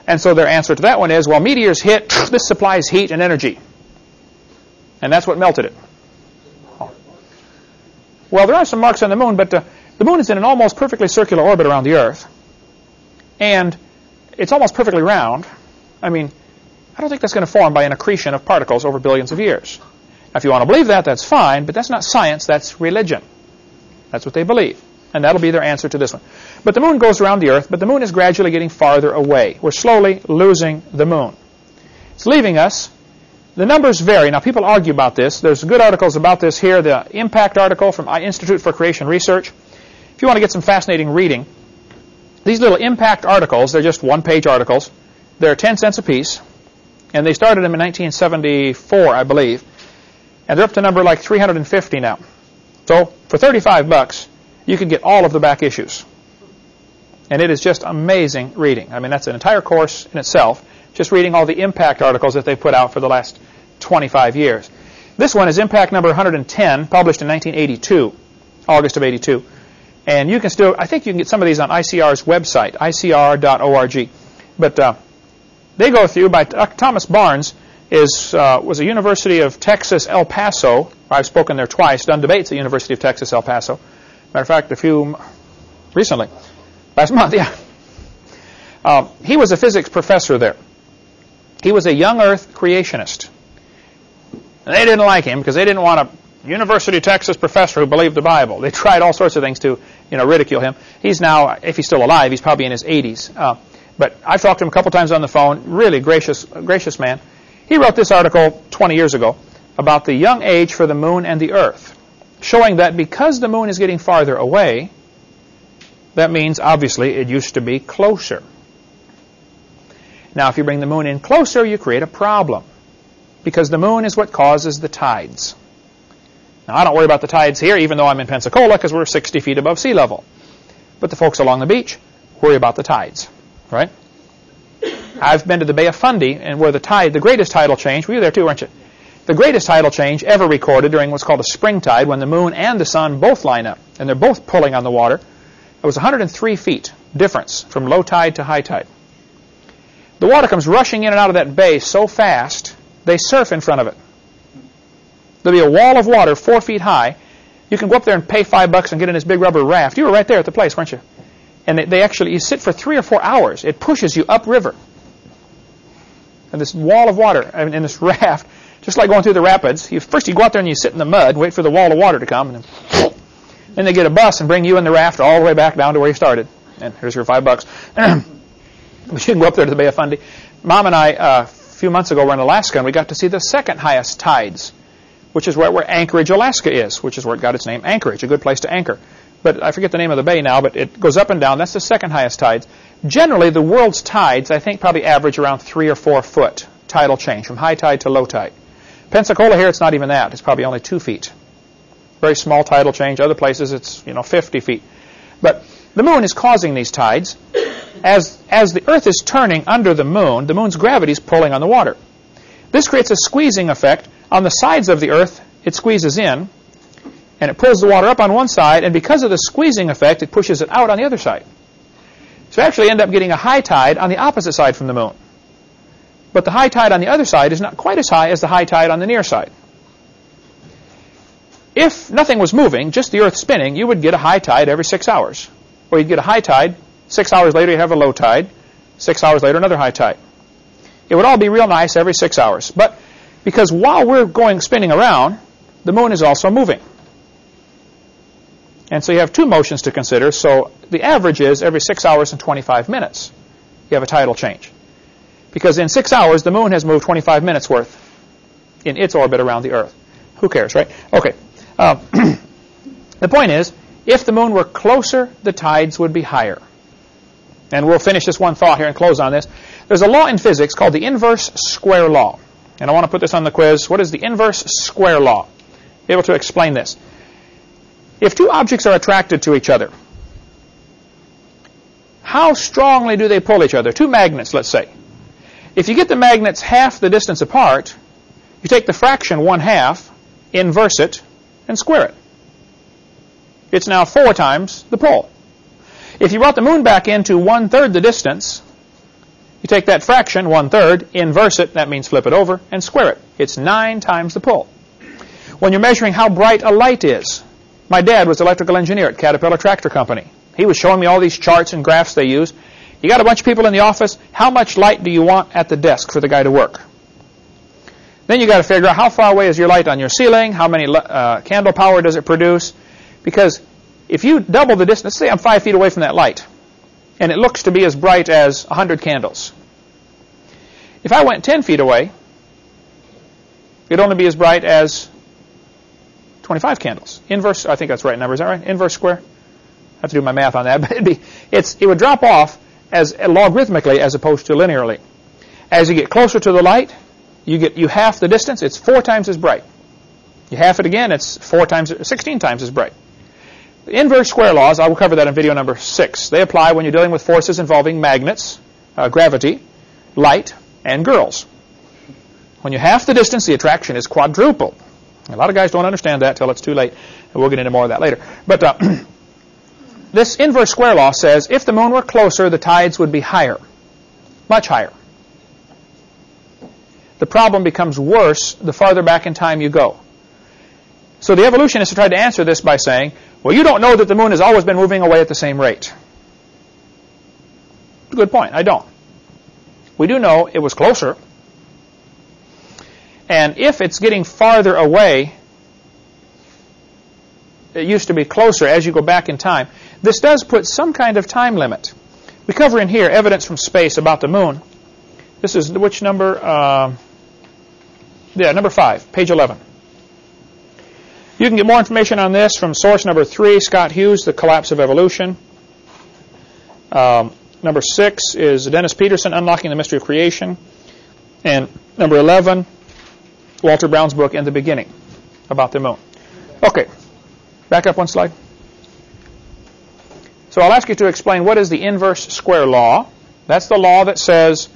And so their answer to that one is, well, meteors hit, this supplies heat and energy. And that's what melted it. Well, there are some marks on the moon, but uh, the moon is in an almost perfectly circular orbit around the Earth. And it's almost perfectly round. I mean, I don't think that's going to form by an accretion of particles over billions of years. Now, if you want to believe that, that's fine, but that's not science, that's religion. That's what they believe. And that'll be their answer to this one. But the moon goes around the Earth, but the moon is gradually getting farther away. We're slowly losing the moon. It's leaving us the numbers vary. Now, people argue about this. There's good articles about this here. The impact article from uh, Institute for Creation Research. If you want to get some fascinating reading, these little impact articles, they're just one-page articles. They're 10 cents a piece, and they started them in 1974, I believe. And they're up to number like 350 now. So, for 35 bucks, you can get all of the back issues. And it is just amazing reading. I mean, that's an entire course in itself just reading all the impact articles that they've put out for the last 25 years. This one is impact number 110, published in 1982, August of 82. And you can still, I think you can get some of these on ICR's website, icr.org. But uh, they go through by uh, Thomas Barnes is uh, was a University of Texas El Paso. I've spoken there twice, done debates at University of Texas El Paso. Matter of fact, a few recently, last month, yeah. Uh, he was a physics professor there. He was a young earth creationist. And they didn't like him because they didn't want a University of Texas professor who believed the Bible. They tried all sorts of things to, you know, ridicule him. He's now, if he's still alive, he's probably in his 80s. Uh, but I've talked to him a couple times on the phone. Really gracious, gracious man. He wrote this article 20 years ago about the young age for the moon and the earth, showing that because the moon is getting farther away, that means obviously it used to be closer. Now, if you bring the moon in closer, you create a problem because the moon is what causes the tides. Now, I don't worry about the tides here, even though I'm in Pensacola, because we're 60 feet above sea level. But the folks along the beach worry about the tides, right? I've been to the Bay of Fundy, and where the tide, the greatest tidal change, were you there too, weren't you? The greatest tidal change ever recorded during what's called a spring tide, when the moon and the sun both line up, and they're both pulling on the water. It was 103 feet difference from low tide to high tide. The water comes rushing in and out of that bay so fast, they surf in front of it. There'll be a wall of water four feet high. You can go up there and pay five bucks and get in this big rubber raft. You were right there at the place, weren't you? And they, actually, you sit for three or four hours. It pushes you upriver. And this wall of water, in this raft, just like going through the rapids. You, first you go out there and you sit in the mud, wait for the wall of water to come, and then, then they get a bus and bring you in the raft all the way back down to where you started. And here's your five bucks. you can go up there to the Bay of Fundy. Mom and I, uh, few months ago, we were in Alaska, and we got to see the second highest tides, which is right where Anchorage, Alaska is, which is where it got its name, Anchorage, a good place to anchor. But I forget the name of the bay now, but it goes up and down. That's the second highest tides. Generally, the world's tides, I think, probably average around three or four foot tidal change, from high tide to low tide. Pensacola here, it's not even that. It's probably only two feet. Very small tidal change. Other places, it's you know 50 feet. But the moon is causing these tides. As, as the Earth is turning under the moon, the moon's gravity is pulling on the water. This creates a squeezing effect. On the sides of the Earth, it squeezes in, and it pulls the water up on one side, and because of the squeezing effect, it pushes it out on the other side. So you actually end up getting a high tide on the opposite side from the moon. But the high tide on the other side is not quite as high as the high tide on the near side. If nothing was moving, just the Earth spinning, you would get a high tide every six hours. Or you'd get a high tide, six hours later you'd have a low tide, six hours later another high tide. It would all be real nice every six hours. But because while we're going spinning around, the moon is also moving. And so you have two motions to consider. So the average is every 6 hours and 25 minutes you have a tidal change. Because in 6 hours, the moon has moved 25 minutes worth in its orbit around the Earth. Who cares, right? Okay. Uh, the point is, if the moon were closer, the tides would be higher. And we'll finish this one thought here and close on this. There's a law in physics called the inverse square law. And I want to put this on the quiz. What is the inverse square law? Be able to explain this. If two objects are attracted to each other, how strongly do they pull each other? Two magnets, let's say. If you get the magnets half the distance apart, you take the fraction one half, inverse it, and square it. It's now four times the pull. If you brought the moon back into one third the distance, you take that fraction, one third, inverse it, that means flip it over, and square it. It's nine times the pull. When you're measuring how bright a light is, my dad was electrical engineer at Caterpillar Tractor Company. He was showing me all these charts and graphs they use. You got a bunch of people in the office. How much light do you want at the desk for the guy to work? Then you got to figure out how far away is your light on your ceiling? How many uh, candle power does it produce? Because if you double the distance, say I'm five feet away from that light, and it looks to be as bright as 100 candles. If I went 10 feet away, it'd only be as bright as 25 candles. Inverse, I think that's right number. Is that right? Inverse square? I have to do my math on that, but it'd be, it's, it would drop off as logarithmically as opposed to linearly. As you get closer to the light, you get you half the distance, it's four times as bright. You half it again, it's four times, 16 times as bright. Inverse square laws, I will cover that in video number six. They apply when you're dealing with forces involving magnets, uh, gravity, light, and girls. When you half the distance, the attraction is quadrupled. A lot of guys don't understand that till it's too late, and we'll get into more of that later. But uh, this inverse square law says if the moon were closer, the tides would be higher, much higher. The problem becomes worse the farther back in time you go. So the evolutionists have tried to answer this by saying, well, you don't know that the moon has always been moving away at the same rate. Good point. I don't. We do know it was closer. And if it's getting farther away, it used to be closer as you go back in time. This does put some kind of time limit. We cover in here evidence from space about the moon. This is which number? Uh, yeah, number 5, page 11. You can get more information on this from source number 3, Scott Huse, The Collapse of Evolution. Um, number 6 is Dennis Peterson, Unlocking the Mystery of Creation. And number 11, Walter Brown's book, In the Beginning, about the moon. Okay, back up one slide. So I'll ask you to explain what is the inverse square law. That's the law that says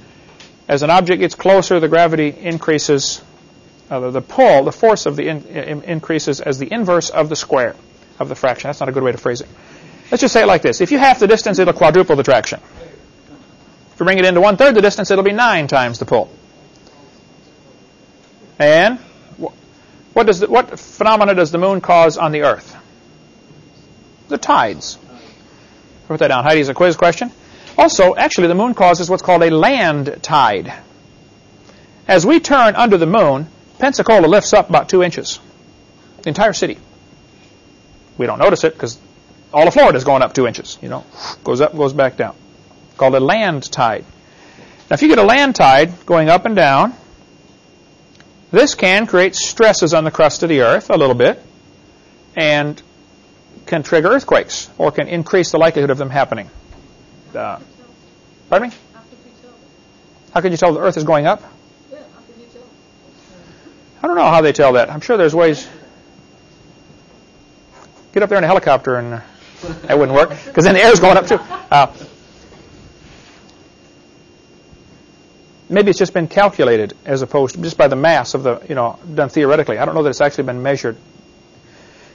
as an object gets closer, the gravity increases, uh, the pull, the force of the in, in, increases as the inverse of the square of the fraction. That's not a good way to phrase it. Let's just say it like this. If you half the distance, it'll quadruple the traction. If you bring it into one-third the distance, it'll be nine times the pull. And what, does the, what phenomena does the moon cause on the Earth? The tides. Put that down. Heidi is a quiz question. Also, actually, the moon causes what's called a land tide. As we turn under the moon, Pensacola lifts up about two inches. The entire city. We don't notice it because all of Florida is going up two inches. You know, goes up, goes back down. Called a land tide. Now, if you get a land tide going up and down, this can create stresses on the crust of the earth a little bit, and can trigger earthquakes or can increase the likelihood of them happening. Uh, pardon me? How could you tell? How can you tell the earth is going up? Yeah, how can you tell? I don't know how they tell that. I'm sure there's ways. Get up there in a helicopter and that wouldn't work because then the air's going up too. Uh, maybe it's just been calculated as opposed to just by the mass of the, you know, done theoretically. I don't know that it's actually been measured.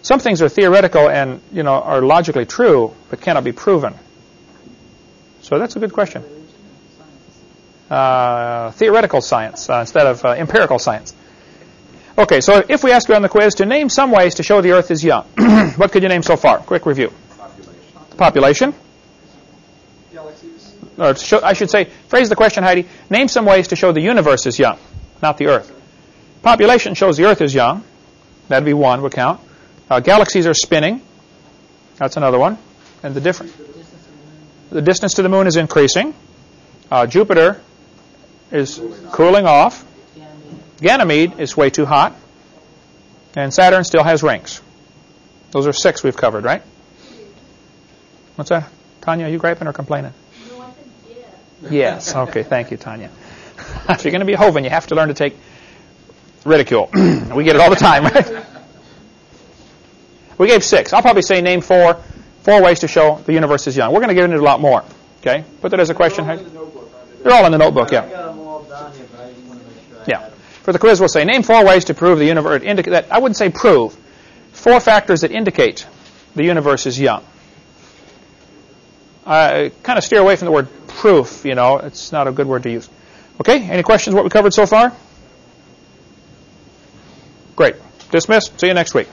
Some things are theoretical and, you know, are logically true but cannot be proven. So that's a good question. Uh, theoretical science uh, instead of uh, empirical science. Okay, so if we ask you on the quiz to name some ways to show the Earth is young, what could you name so far? Quick review. Population. Population. Galaxies. Or show, I should say, phrase the question, Heidi. Name some ways to show the universe is young, not the Earth. Population shows the Earth is young. That'd be one, would count. Uh, galaxies are spinning. That's another one. And the different. The distance to the moon is increasing. Uh, Jupiter is cooling off. Ganymede is way too hot. And Saturn still has rings. Those are six we've covered, right? What's that? Tanya, are you griping or complaining? No, I yeah. Yes. Okay. Thank you, Tanya. if you're going to be a Hovind, you have to learn to take ridicule. we get it all the time, right? We gave six. I'll probably say name four. Four ways to show the universe is young. We're going to get into a lot more. Okay. Put that as a question. They're all in the notebook, aren't they? They're all in the notebook. I Yeah. got them all down but I just want to make sure I Yeah. For the quiz, we'll say name four ways to prove the universe. That I wouldn't say prove. Four factors that indicate the universe is young. I kind of steer away from the word proof. You know, it's not a good word to use. Okay. Any questions? What we covered so far? Great. Dismiss. See you next week.